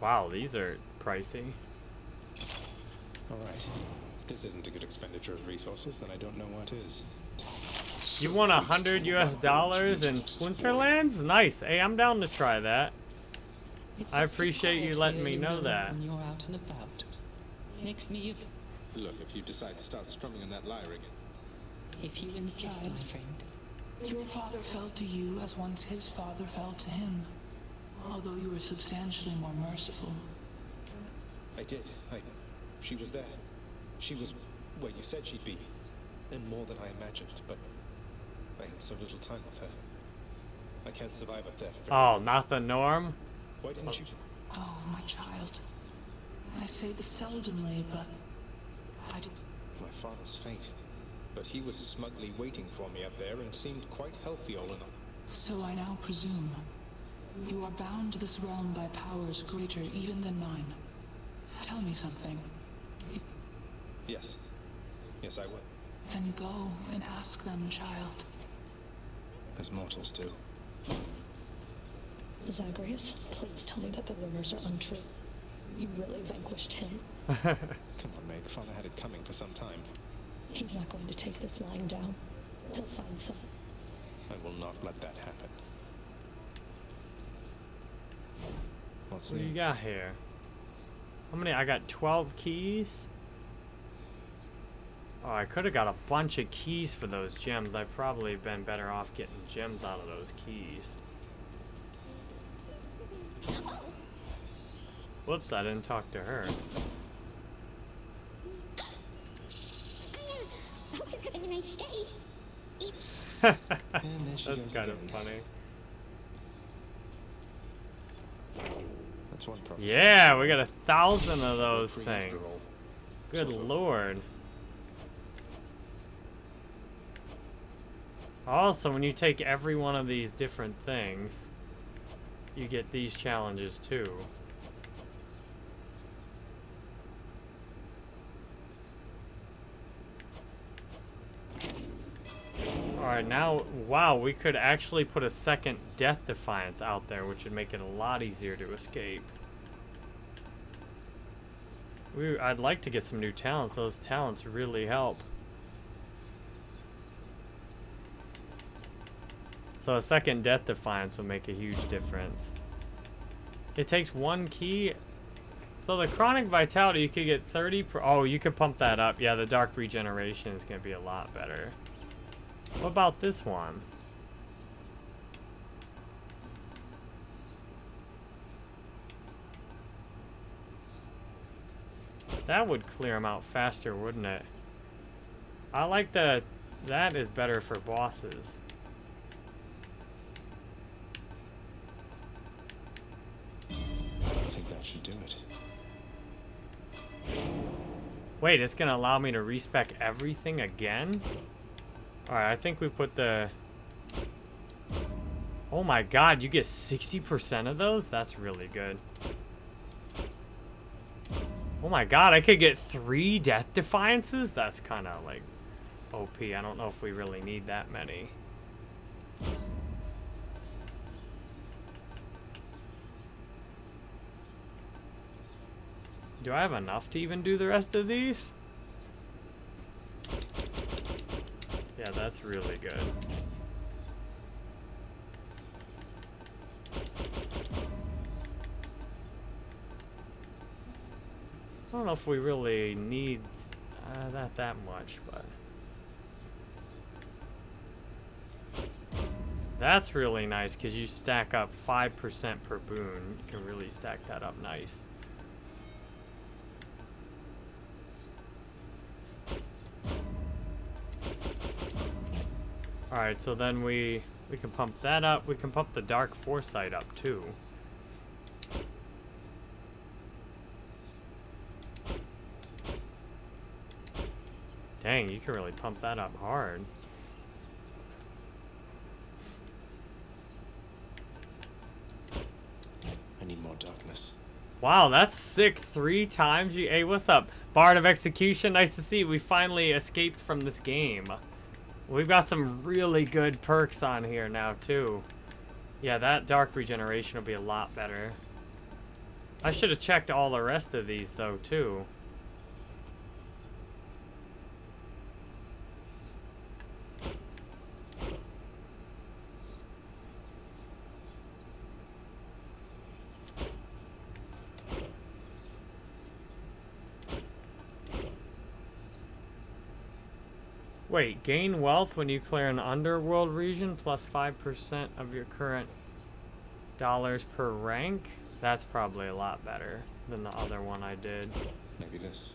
Wow, these are pricey. All right. If this isn't a good expenditure of resources, then I don't know what is. You want a hundred US dollars in Splinterlands? Nice. Hey, I'm down to try that. It's I appreciate you letting me know that. When you're out and about, makes me. Look, if you decide to start strumming on that lyre again. If you insist, my friend. Your father fell to you as once his father fell to him, although you were substantially more merciful. I did. I. She was there. She was where you said she'd be. And more than I imagined, but I had so little time with her. I can't survive up there for very Oh, long. not the norm? Why didn't you? Oh, my child. I say this seldomly, but I did. My father's fate. But he was smugly waiting for me up there and seemed quite healthy all in all. So I now presume you are bound to this realm by powers greater even than mine. Tell me something. If, Yes. Yes, I would. then go and ask them, child. As mortals do. Zagreus, please tell me that the rumors are untrue. You really vanquished him. [LAUGHS] Come on, Meg. Father had it coming for some time. He's not going to take this lying down. He'll find some. I will not let that happen. What's What do you got here? How many? I got 12 keys? Oh, I could have got a bunch of keys for those gems. I've probably been better off getting gems out of those keys. Whoops, I didn't talk to her. I hope you're having a nice day. And there [LAUGHS] she That's kind of funny. That's one prophecy. Yeah, we got a thousand of those Free after all. things. Good lord. Also, when you take every one of these different things, you get these challenges too. Alright, now, wow, we could actually put a second Death Defiance out there, which would make it a lot easier to escape. We, I'd like to get some new talents. Those talents really help. So a second Death Defiance will make a huge difference. It takes one key. So the Chthonic Vitality, you could get 30 per... Oh, you could pump that up. Yeah, the Dark Regeneration is going to be a lot better. What about this one? That would clear them out faster, wouldn't it? I like the... That is better for bosses. That should do it. Wait, it's gonna allow me to respec everything again? Alright, I think we put the... Oh my god, you get 60% of those? That's really good. Oh my god, I could get three Death Defiances? That's kind of like OP. I don't know if we really need that many. Do I have enough to even do the rest of these? Yeah, that's really good. I don't know if we really need uh, that that much, but... That's really nice, because you stack up 5% per boon. You can really stack that up nice. Alright, so then we we can pump that up. We can pump the Dark Foresight up too. Dang, you can really pump that up hard. I need more darkness. Wow, that's sick. Three times you. Hey, what's up? Bard of Execution, nice to see. We finally escaped from this game. We've got some really good perks on here now, too. Yeah, that Dark Regeneration will be a lot better. I should have checked all the rest of these, though, too. Wait, gain wealth when you clear an underworld region plus 5% of your current dollars per rank? That's probably a lot better than the other one I did. Maybe this.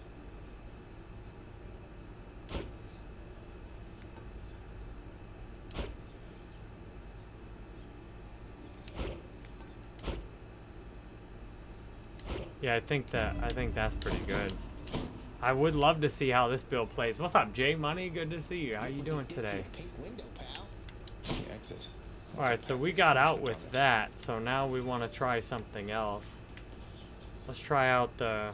Yeah, I think that I think that's pretty good. I would love to see how this build plays. What's up, Jay Money? Good to see you. How you doing today? All right, so we got out with that. So now we want to try something else. Let's try out the.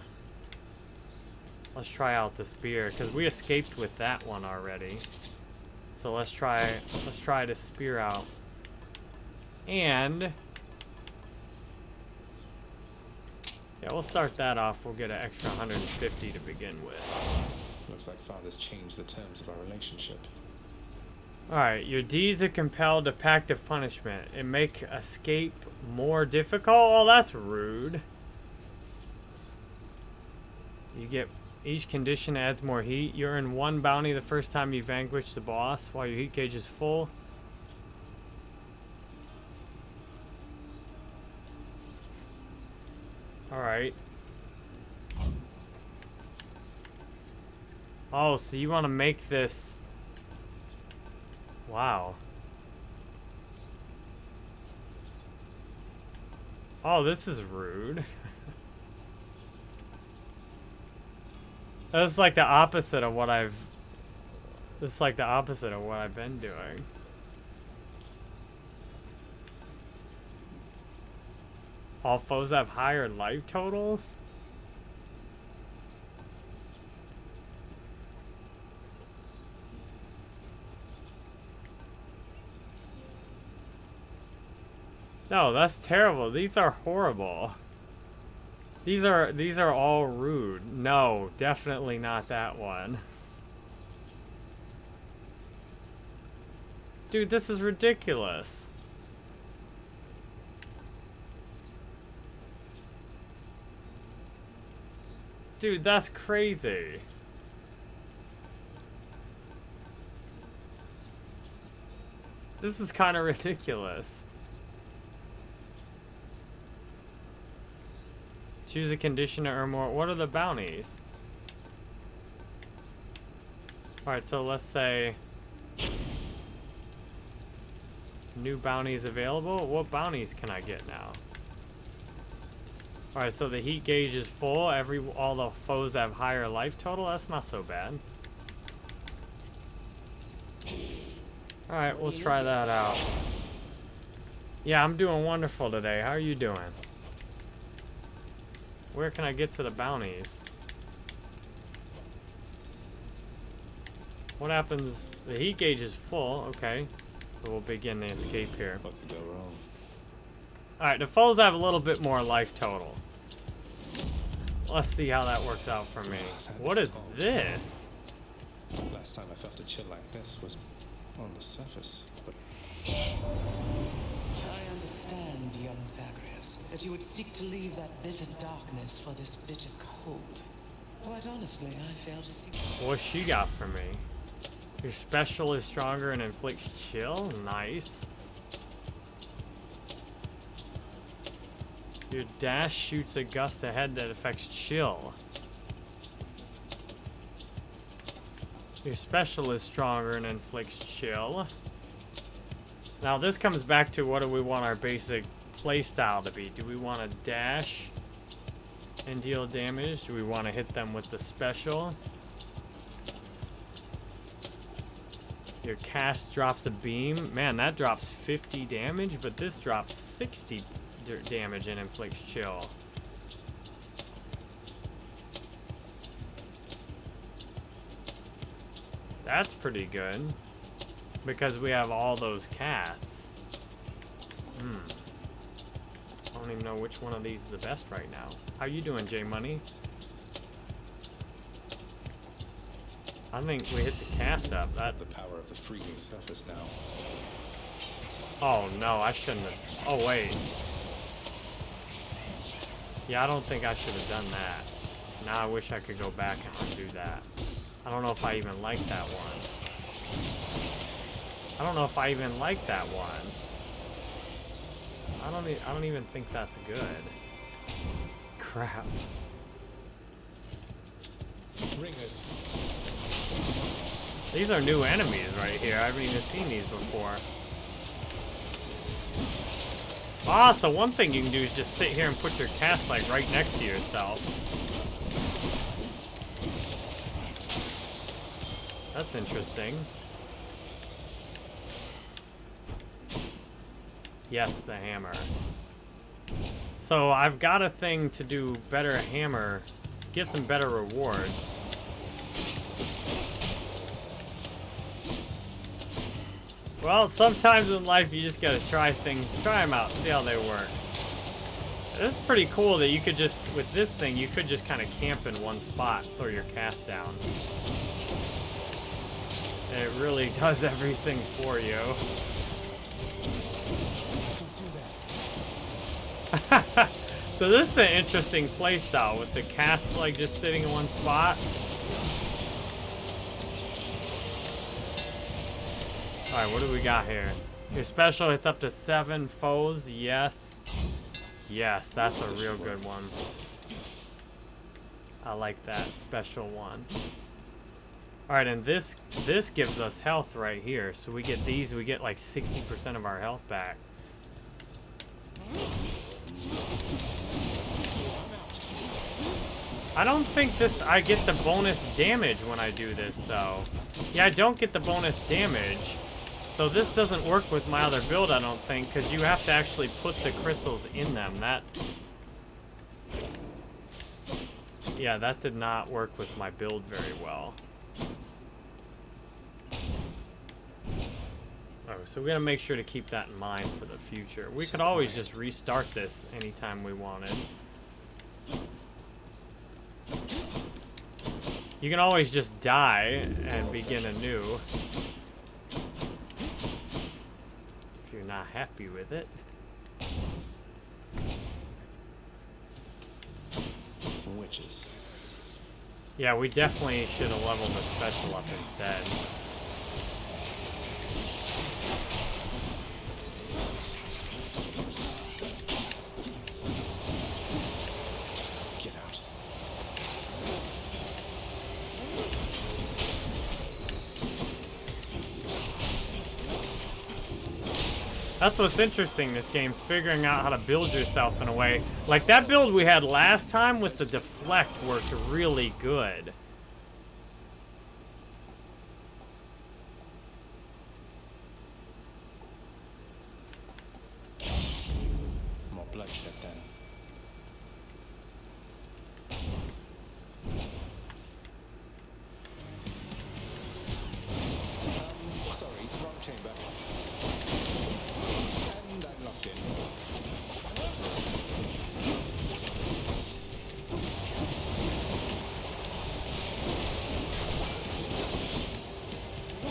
Let's try out the spear because we escaped with that one already. So let's try. Let's try to spear out. And. Yeah, we'll start that off. We'll get an extra 150 to begin with. Looks like Father's changed the terms of our relationship. Alright, your deeds are compelled to pact of punishment. It make escape more difficult? Oh, that's rude. You get... Each condition adds more heat. You earn one bounty the first time you vanquish the boss while your heat gauge is full. Alright. Oh, so you want to make this... Wow. Oh, this is rude. [LAUGHS] That's like the opposite of what I've... Is like the opposite of what I've been doing. All foes have higher life totals? No, that's terrible. These are horrible. These are these are all rude. No, definitely not that one. Dude, this is ridiculous. Dude, that's crazy. This is kind of [LAUGHS] ridiculous. Choose a condition to earn more. What are the bounties? Alright, so let's say... New bounties available? What bounties can I get now? Alright, so the heat gauge is full. Every All the foes have higher life total. That's not so bad. Alright, we'll try that out. Yeah, I'm doing wonderful today. How are you doing? Where can I get to the bounties? What happens? The heat gauge is full. Okay. We'll begin the escape here. What could go wrong? Alright, the foes have a little bit more life total. Let's see how that works out for me. What is this? Last time I felt a chill like this was on the surface, but I understand, young Zagreus, that you would seek to leave that bitter darkness for this bitter cold. Quite honestly, I fail to see. What she got for me? Your special is stronger and inflicts chill? Nice. Your dash shoots a gust ahead that affects chill. Your special is stronger and inflicts chill. Now this comes back to what do we want our basic playstyle to be? Do we want to dash and deal damage? Do we want to hit them with the special? Your cast drops a beam. Man, that drops 50 damage, but this drops 60 damage and inflicts chill. That's pretty good. Because we have all those casts. Hmm. I don't even know which one of these is the best right now. How you doing, J Money? I think we hit the cast up. That the power of the freezing surface now. Oh no, I shouldn't have. Oh wait. Yeah, I don't think I should have done that. Now I wish I could go back and undo that. I don't know if I even like that one. I don't know if I even like that one. I don't. E I don't even think that's good. [LAUGHS] Crap. These are new enemies right here. I haven't even seen these before. Ah, so one thing you can do is just sit here and put your cast like right next to yourself. That's interesting. Yes, the hammer. So I've got a thing to do better hammer, get some better rewards. Well, sometimes in life you just gotta try things, try them out, see how they work. It's pretty cool that you could just, with this thing, you could just kind of camp in one spot, throw your cast down. And it really [LAUGHS] does everything for you. [LAUGHS] so this is an interesting playstyle with the cast like just sitting in one spot. Alright, what do we got here? Your special hits up to seven foes, yes. Yes, that's a real good one. I like that special one. Alright, and this this gives us health right here. So we get these, we get like 60% of our health back. I don't think this, I get the bonus damage when I do this though. Yeah, I don't get the bonus damage. So this doesn't work with my other build, I don't think, because you have to actually put the crystals in them. That... Yeah, that did not work with my build very well. Oh, so we're gonna make sure to keep that in mind for the future. We could always just restart this anytime we wanted. You can always just die and begin anew. If you're not happy with it. Witches. Yeah, we definitely should have leveled the special up instead. That's what's interesting, this game's figuring out how to build yourself in a way. Like, that build we had last time with the deflect worked really good.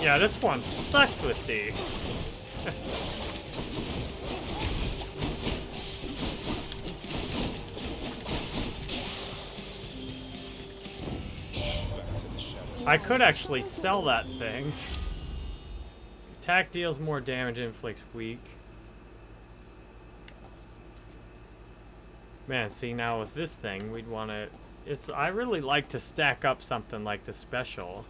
Yeah, this one sucks with these. I could actually sell that thing. Attack deals more damage, inflicts weak. Man, see now with this thing, we'd want to. It's. I really like to stack up something like the special.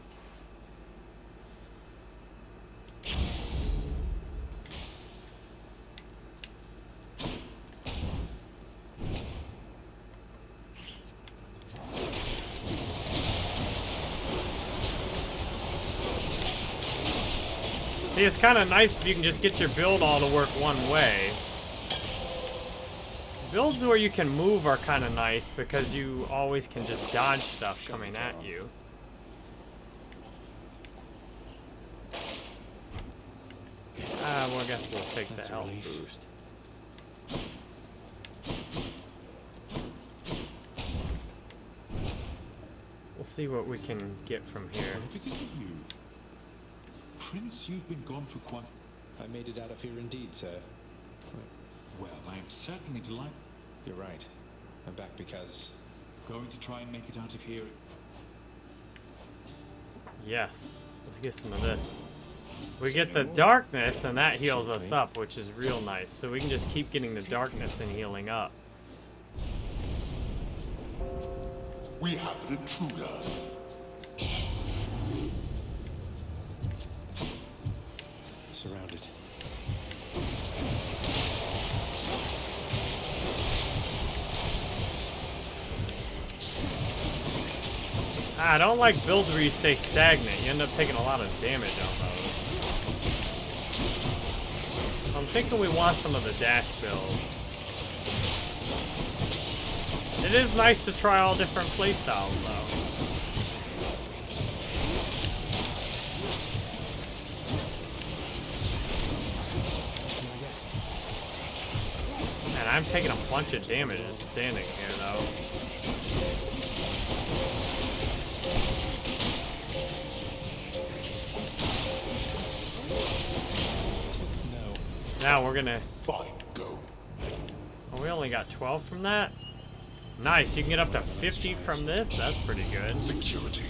It's kind of nice if you can just get your build all to work one way. Builds where you can move are kind of nice because you always can just dodge stuff coming at you. Ah, well, I guess we'll take That's the health relief. boost. We'll see what we can get from here. If it isn't you, Prince, you've been gone for quite. I made it out of here indeed, sir. Well, I am certainly delighted. You're right. I'm back because Going to try and make it out of here. Yes. Let's get some of this. We get the darkness, and that heals us up, which is real nice. So we can just keep getting the darkness and healing up. We have an intruder. Surrounded. Ah, I don't like builds where you stay stagnant. You end up taking a lot of damage on those. I'm thinking we want some of the dash builds. It is nice to try all different playstyles, though. Man, I'm taking a bunch of damage just standing here, though. No. Now we're gonna... Fine, go. Oh, we only got 12 from that? Nice, you can get up to 50 from this? That's pretty good. Security.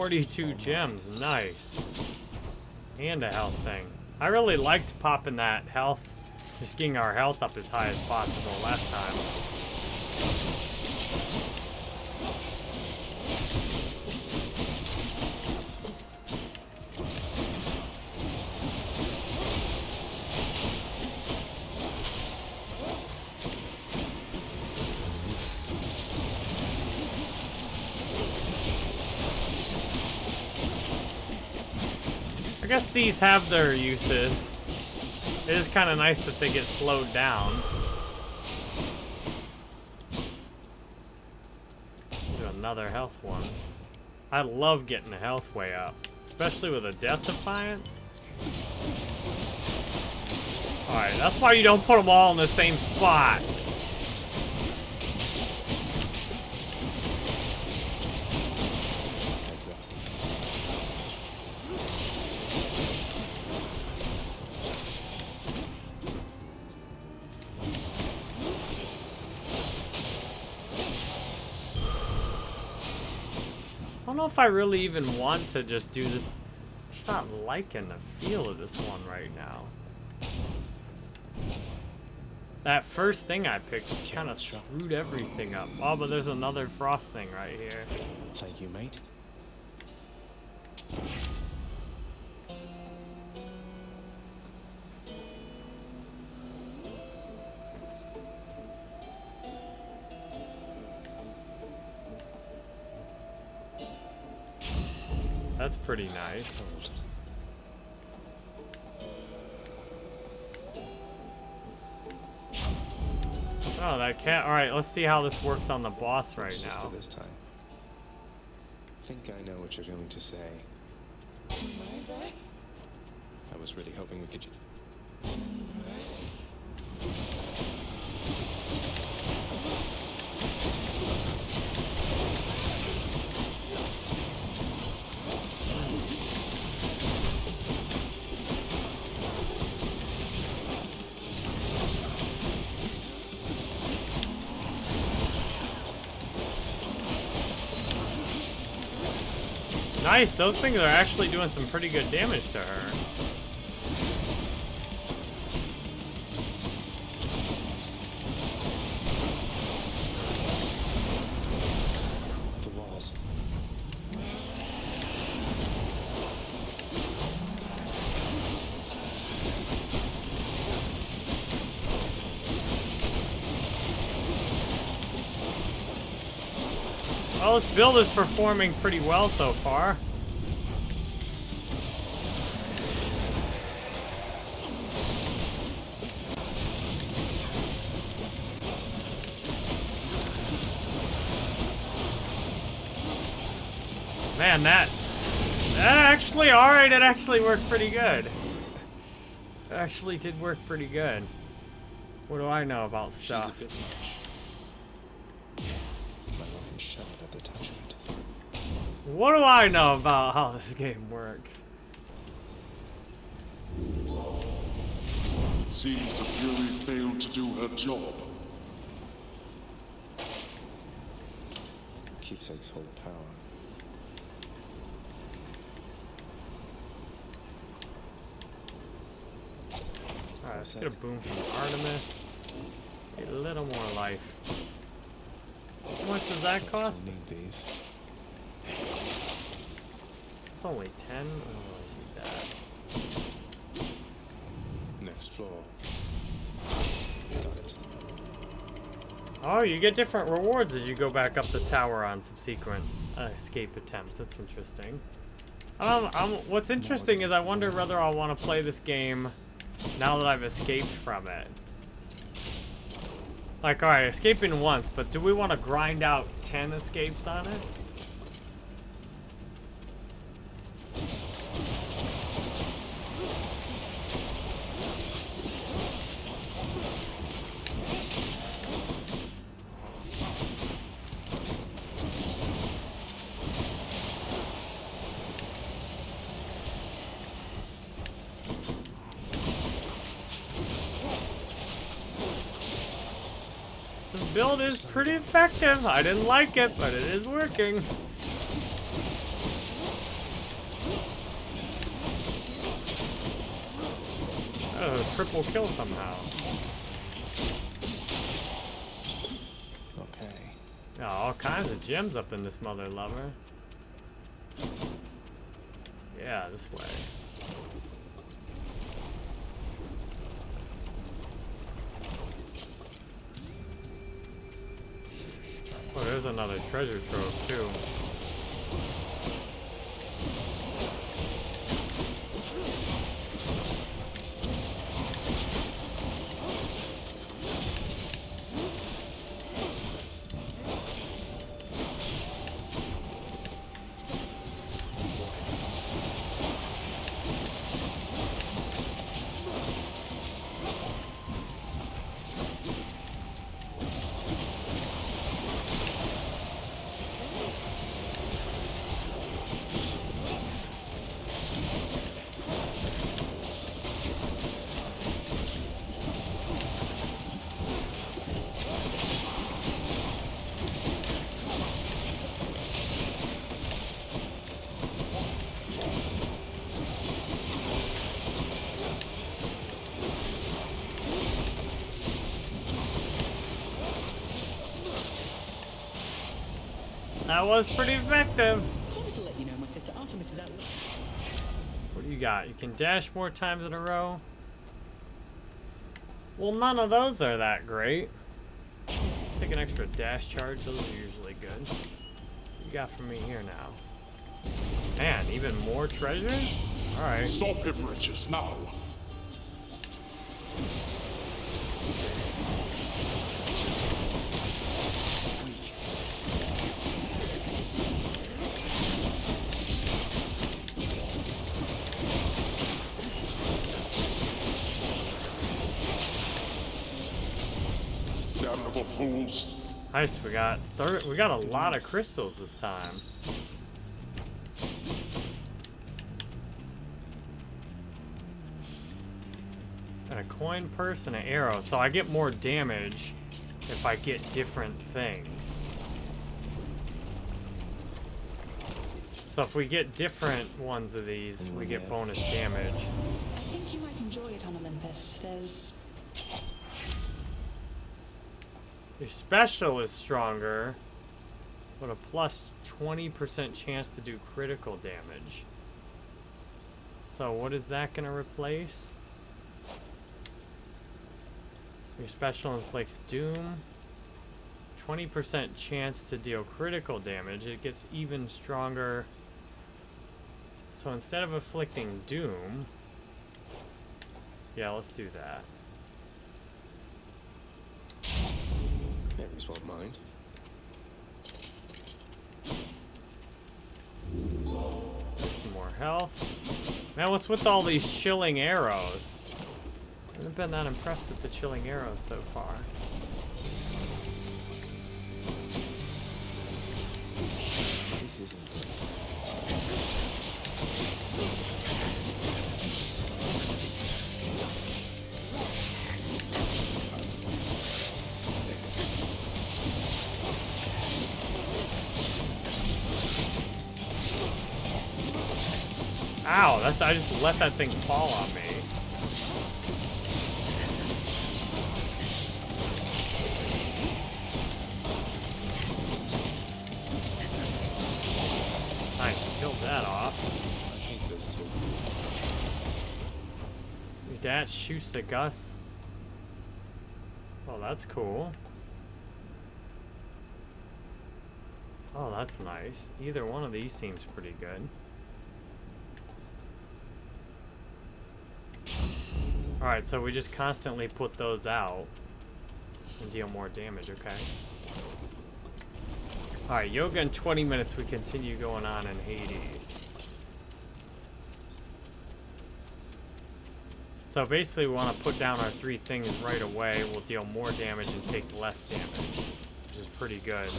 42 gems, nice. And a health thing. I really liked popping that health, just getting our health up as high as possible last time. These have their uses. It is kind of nice that they get slowed down. Do another health one. I love getting the health way up, especially with a Death Defiance. Alright, that's why you don't put them all in the same spot. Heads up. I don't know if I really even want to just do this. I'm just not liking the feel of this one right now. That first thing I picked just kind of screwed everything up. Oh, but there's another frost thing right here. Thank you, mate. Pretty nice. Oh, that cat. All right, let's see how this works on the boss right It's now. this time. think I know what you're going to say. I was really hoping we could. Nice, those things are actually doing some pretty good damage to her. Well, this build is performing pretty well so far. Man, that, that actually, alright, it actually worked pretty good. It actually did work pretty good. What do I know about stuff? What do I know about how this game works? It Seems the Fury failed to do her job. Keepsakes hold power. Alright, let's get a boom from Artemis. A little more life. How much does that cost? still need these. It's only 10. Oh, I need that. Next floor. Got it. Oh, you get different rewards as you go back up the tower on subsequent uh, escape attempts. That's interesting. Um, um, what's interesting is I wonder whether I'll want to play this game now that I've escaped from it. Like, alright, escaping once, but do we want to grind out 10 escapes on it? This build is pretty effective. I didn't like it, but it is working. Oh, triple kill somehow. Okay. Yeah, all kinds of gems up in this mother lover. Yeah, this way. Another treasure trove too. That was pretty effective. Let you know my sister Artemis is out. What do you got? You can dash more times in a row. Well, none of those are that great. Take an extra dash charge. Those are usually good. What you got for me here now? Man, even more treasure? Alright. Stop him, riches, now. Damnable fools. Nice, we got thir we got a lot of crystals this time. And a coin purse and an arrow, so I get more damage if I get different things. So if we get different ones of these, we get bonus damage. I think you might enjoy it on Olympus. There's Your special is stronger, but a plus 20% chance to do critical damage. So what is that going to replace? Your special inflicts doom. 20% chance to deal critical damage. It gets even stronger. So instead of inflicting doom, yeah, let's do that. Ares won't mind. Some more health. Man, what's with all these chilling arrows? I haven't been that impressed with the chilling arrows so far. This isn't good. Ow, that, I just let that thing fall on me. Nice, killed that off. I hate those two. Your dad shoots at Gus. Oh, that's cool. Oh, that's nice. Either one of these seems pretty good. Alright, so we just constantly put those out and deal more damage, okay? Alright, yoga in 20 minutes, we continue going on in Hades. So basically we want to put down our three things right away. We'll deal more damage and take less damage, which is pretty good.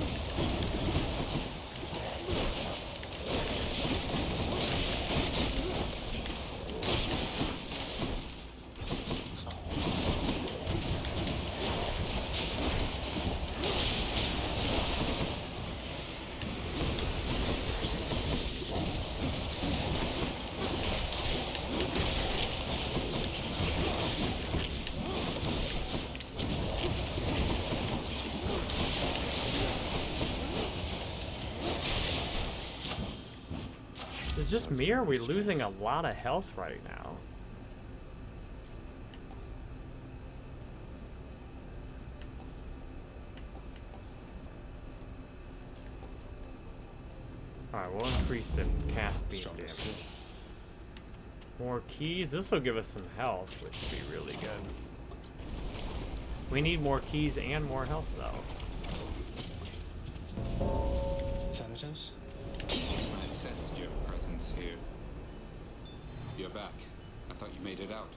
Just me or are we losing a lot of health right now? Alright, we'll increase the cast beam Strong damage. More keys. This will give us some health, which would be really good. We need more keys and more health, though. Thanatos? I sensed your here. You're back. I thought you made it out.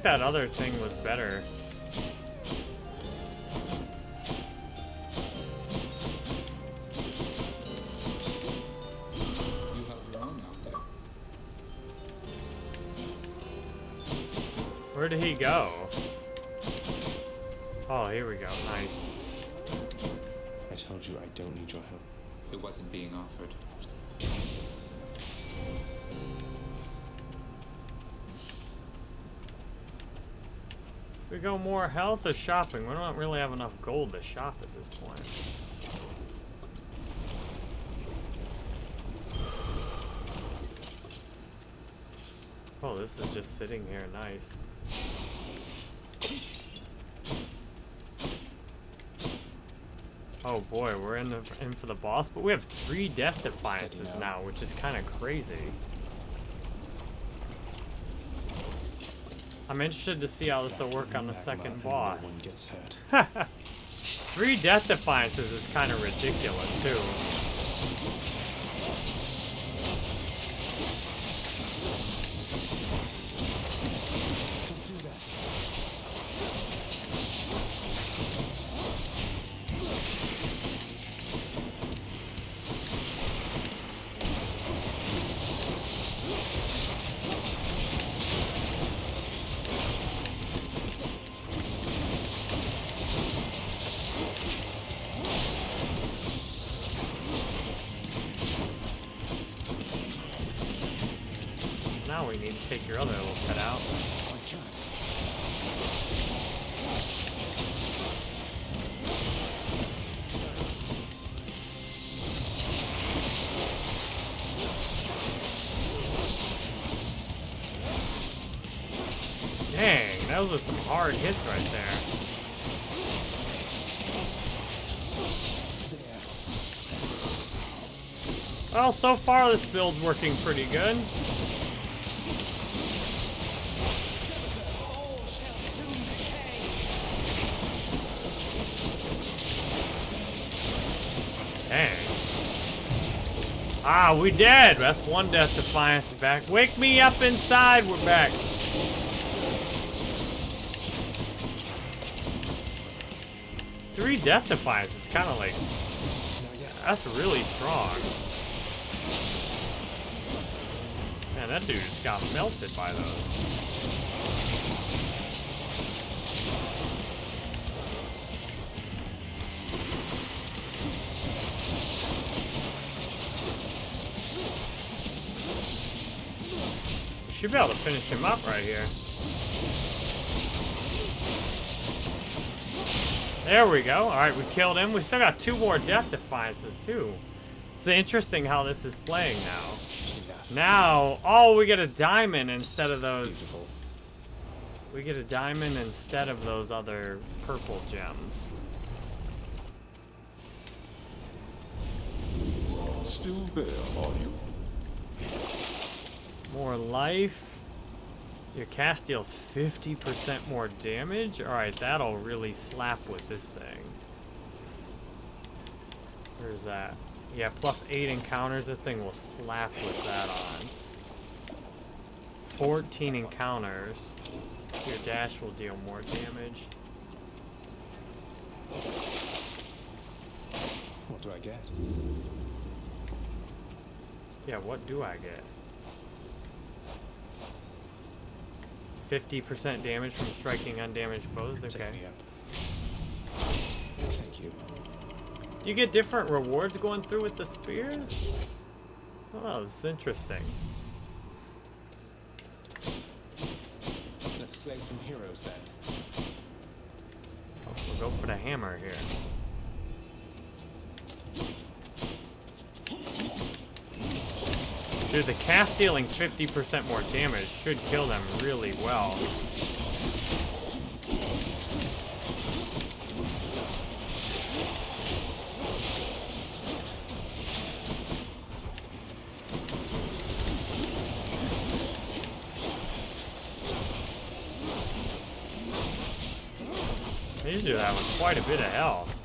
Think that other thing was better. You held your own out there. Where did he go? Oh, here we go. Nice. I told you I don't need your help. It wasn't being offered. Go more health or shopping? We don't really have enough gold to shop at this point. Oh, this is just sitting here nice. Oh boy, we're in, the, in for the boss, but we have three death defiances now. now, which is kind of crazy. I'm interested to see how this will work on the Back 'em up second boss. one gets hurt. [LAUGHS] Three death defiances is kind of ridiculous, too. Those were some hard hits right there. Well, so far this build's working pretty good. Dang. Ah, we dead. That's one death defiance back. Wake me up inside. We're back. Three death defiance is kind of like that's really strong. Man, that dude just got melted by those. Should be able to finish him up right here. There we go. Alright, we killed him. We still got two more death defiances, too. It's interesting how this is playing now. Now, oh, we get a diamond instead of those. Beautiful. We get a diamond instead of those other purple gems. Still there, are you? More life. Your cast deals 50% more damage? Alright, that'll really slap with this thing. Where's that? Yeah, plus 8 encounters, the thing will slap with that on. 14 encounters. Your dash will deal more damage. What do I get? Yeah, what do I get? 50% damage from striking undamaged foes? Okay. Thank you. Do you get different rewards going through with the spear? Oh, that's interesting. Let's slay some heroes then. Oh, we'll go for the hammer here. Dude, the cast dealing 50% more damage should kill them really well. These do that with quite a bit of health.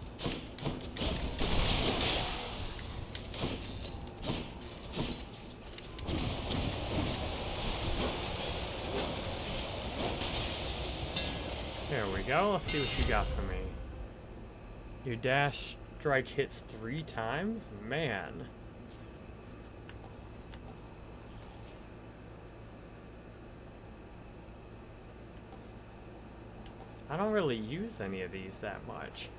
There we go. Let's see what you got for me. Your dash strike hits three times? Man. I don't really use any of these that much.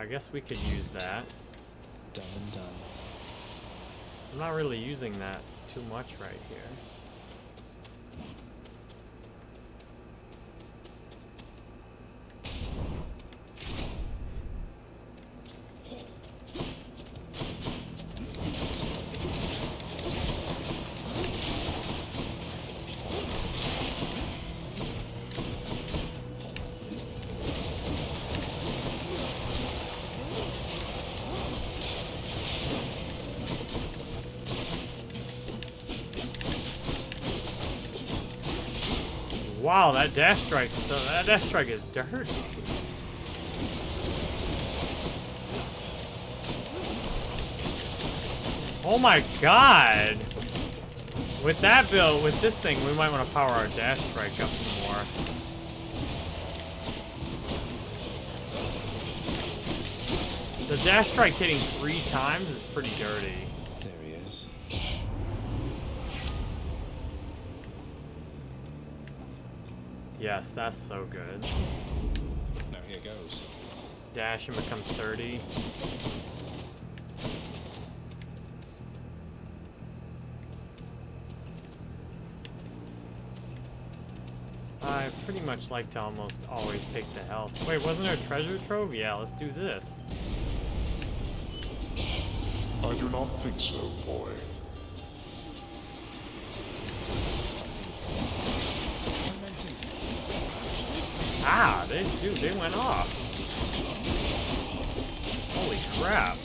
I guess we could use that. Done and done. I'm not really using that too much right here. Wow, that dash strike, so that dash strike is dirty. Oh my god! With that build, with this thing, we might want to power our dash strike up some more. The dash strike hitting three times is pretty dirty. There he is. Yes, that's so good. Now here goes. Dash and becomes 30. I pretty much like to almost always take the health. Wait, wasn't there a treasure trove? Yeah, let's do this. I do not think so, boy. They went off. Holy crap.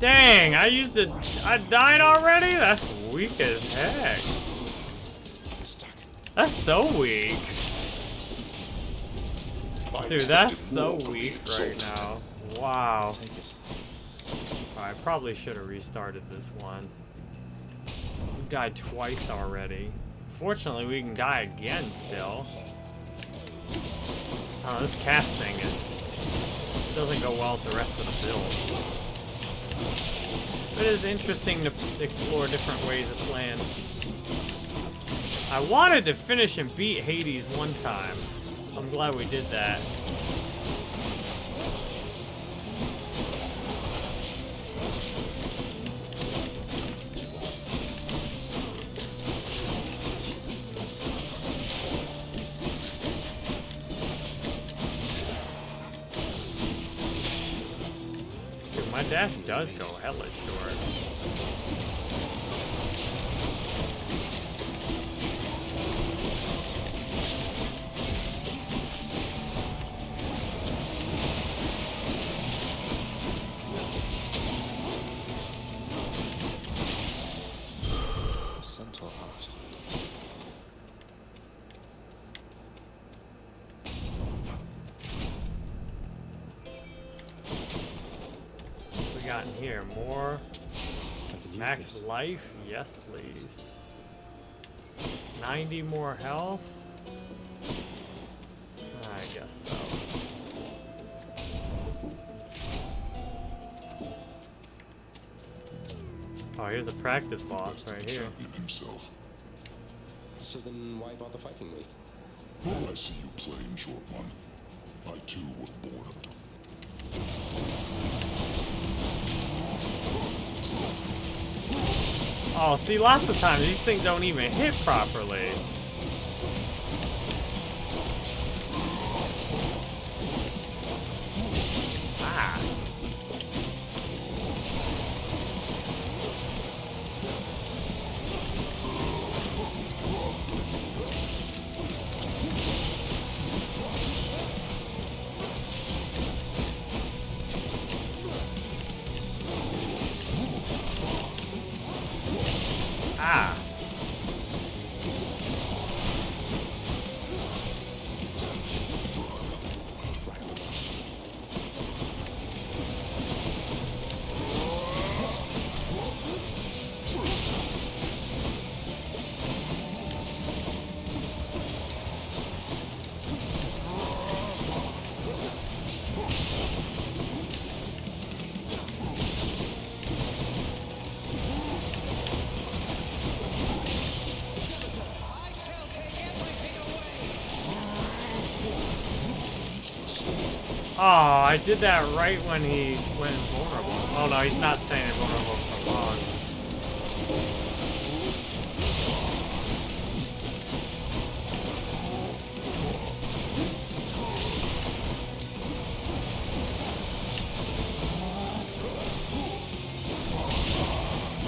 Dang, I used it. I died already? That's weak as heck. That's so weak. Dude, that's so weak right now. Wow. I probably should have restarted this one. We've died twice already. Fortunately, we can die again still. Oh, this cast thing is doesn't go well with the rest of the build. It is interesting to explore different ways of playing. I wanted to finish and beat Hades one time. I'm glad we did that. Does go hella short. 90 more health? I guess so. Oh, here's a practice boss right here. Champion himself. So then why bother fighting me? Well, I see you playing, short one. I too was born of Oh, see, lots of times these things don't even hit properly. Did that right when he went vulnerable. Oh no, he's not staying vulnerable for long.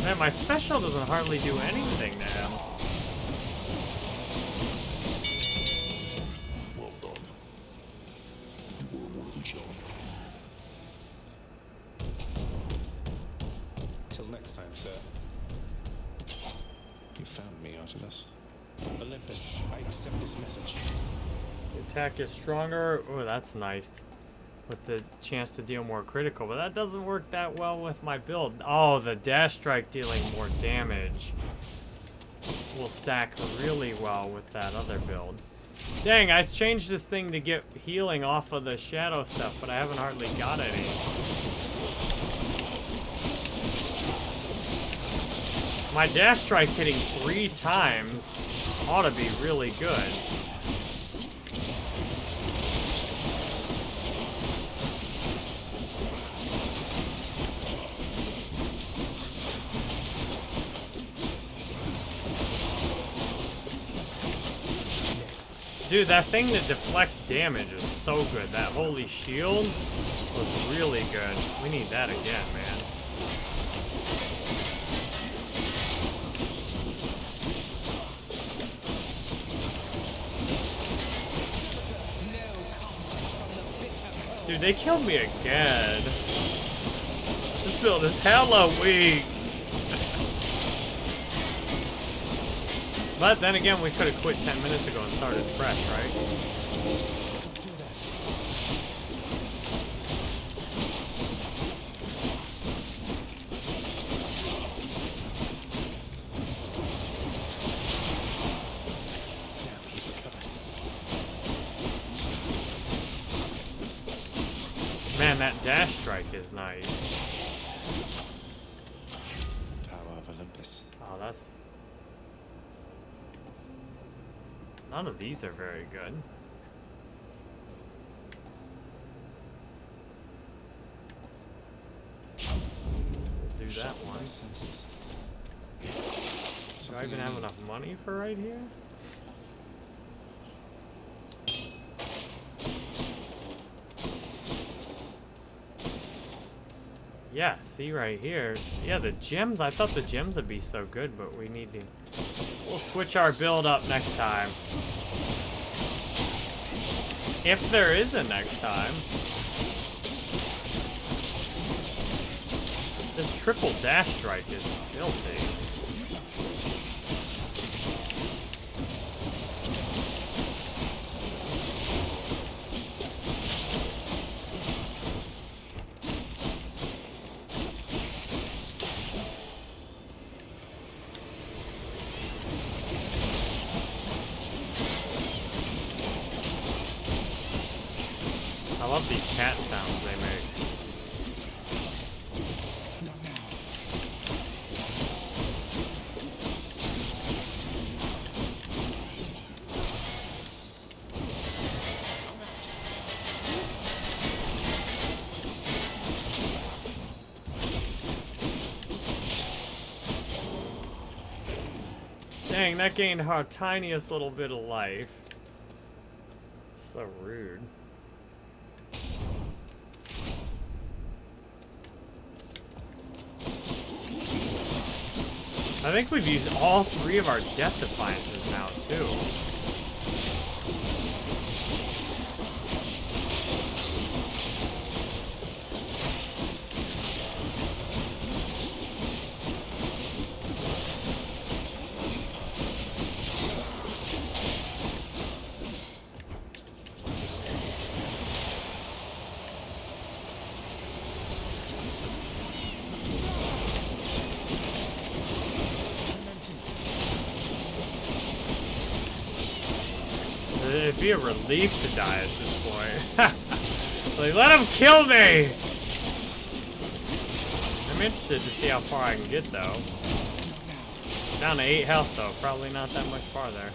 Man, my special doesn't hardly do anything next time, sir. You found me, Artemis. Olympus, I accept this message. The attack is stronger. Oh, that's nice. With the chance to deal more critical, but that doesn't work that well with my build. Oh, the dash strike dealing more damage will stack really well with that other build. Dang, I changed this thing to get healing off of the shadow stuff, but I haven't hardly got any. My dash strike hitting three times ought to be really good. Dude, that thing that deflects damage is so good. That holy shield was really good. We need that again, man. Dude, they killed me again. This build is hella weak. But then again, we could have quit 10 minutes ago and started fresh, right? Even have enough money for right here? Yeah, see right here. Yeah, the gems, I thought the gems would be so good, but we need to... We'll switch our build up next time. If there is a next time. This triple dash strike is filthy. Dang, that gained our tiniest little bit of life. So rude. I think we've used all three of our death defiances now, too. Relief to die at this point. [LAUGHS] like, let him kill me! I'm interested to see how far I can get, though. Down to 8 health, though. Probably not that much farther.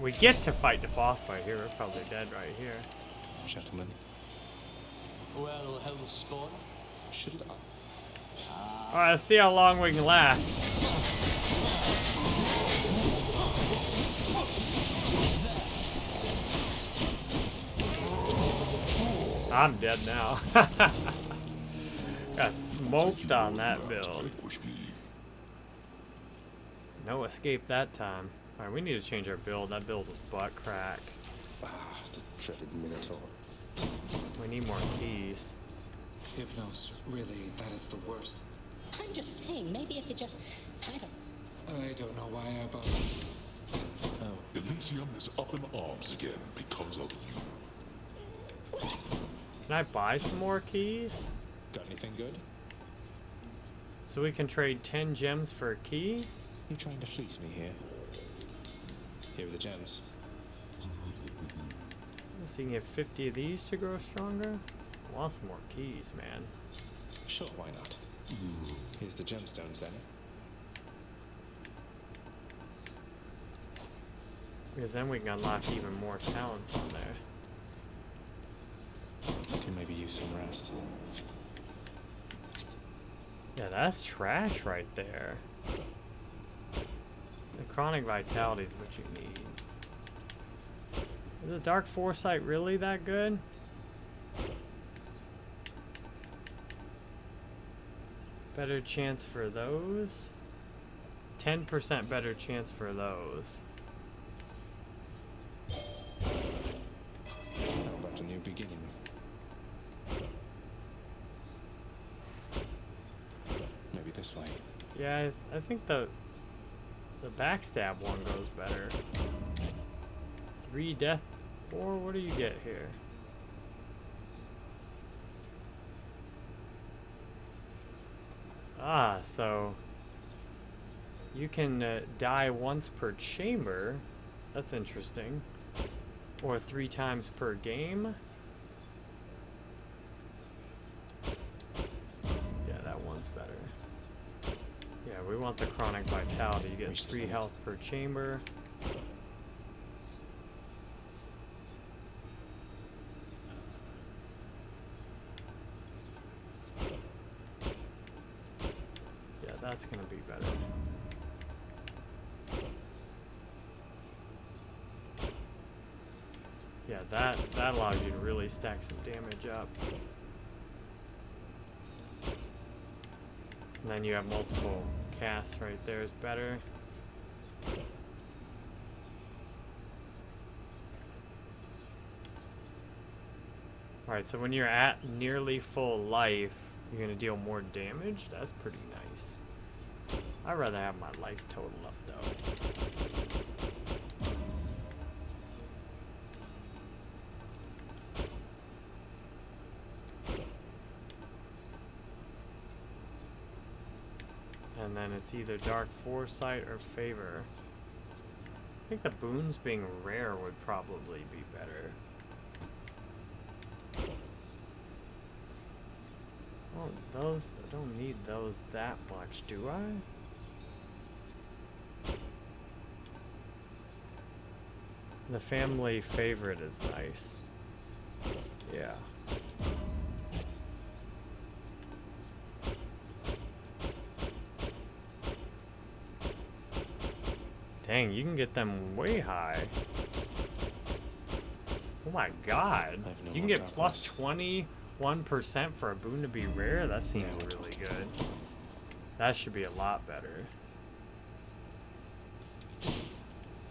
We get to fight the boss right here. We're probably dead right here. Gentlemen, Well, Hellspawn. shouldn't I? All right, let's see how long we can last. I'm dead now. [LAUGHS] Got smoked on that build. No escape that time. Alright, we need to change our build. That build is butt cracks. Ah, the dreaded Minotaur. We need more keys. Hypnos, really, that is the worst. I'm just saying, maybe if you just kind of I don't know why I bothered. Elysium is up in arms again because of you. Can I buy some more keys? Got anything good? So we can trade 10 gems for a key? You trying to fleece me here? Here the gems. So you can get 50 of these to grow stronger? I want some more keys, man. Sure, why not? Here's the gemstones then. Because then we can unlock even more talents on there. Can maybe use some rest. Yeah, that's trash right there. The Chthonic Vitality is what you need. Is the dark foresight really that good? Better chance for those. 10% better chance for those. How about a new beginning? Maybe this way. Yeah, I, I think the the backstab one goes better. Three death, or what do you get here? Ah, so you can uh, die once per chamber. That's interesting. Or three times per game. Want the Chthonic Vitality. You get three health per chamber. Yeah, that's gonna be better. Yeah, that that allows you to really stack some damage up. And then you have multiple casts right there is better. Alright, so when you're at nearly full life, you're gonna deal more damage? That's pretty nice. I'd rather have my life total up though. It's either Dark Foresight or Favor. I think the boons being rare would probably be better. Oh, those, I don't need those that much, do I? The family favorite is nice. Yeah. Dang, you can get them way high. Oh my god. No you can get plus 21% for a boon to be rare? That seems we're really talking. good. That should be a lot better.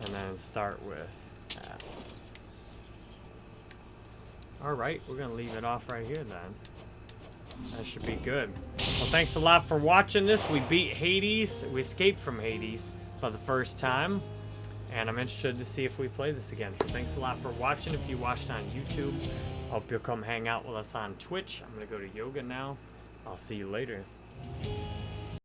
And then start with that. Alright, we're gonna leave it off right here then. That should be good. Well, thanks a lot for watching this. We beat Hades. We escaped from Hades for the first time. And I'm interested to see if we play this again. So thanks a lot for watching. If you watched on YouTube, hope you'll come hang out with us on Twitch. I'm going to go to yoga now. I'll see you later.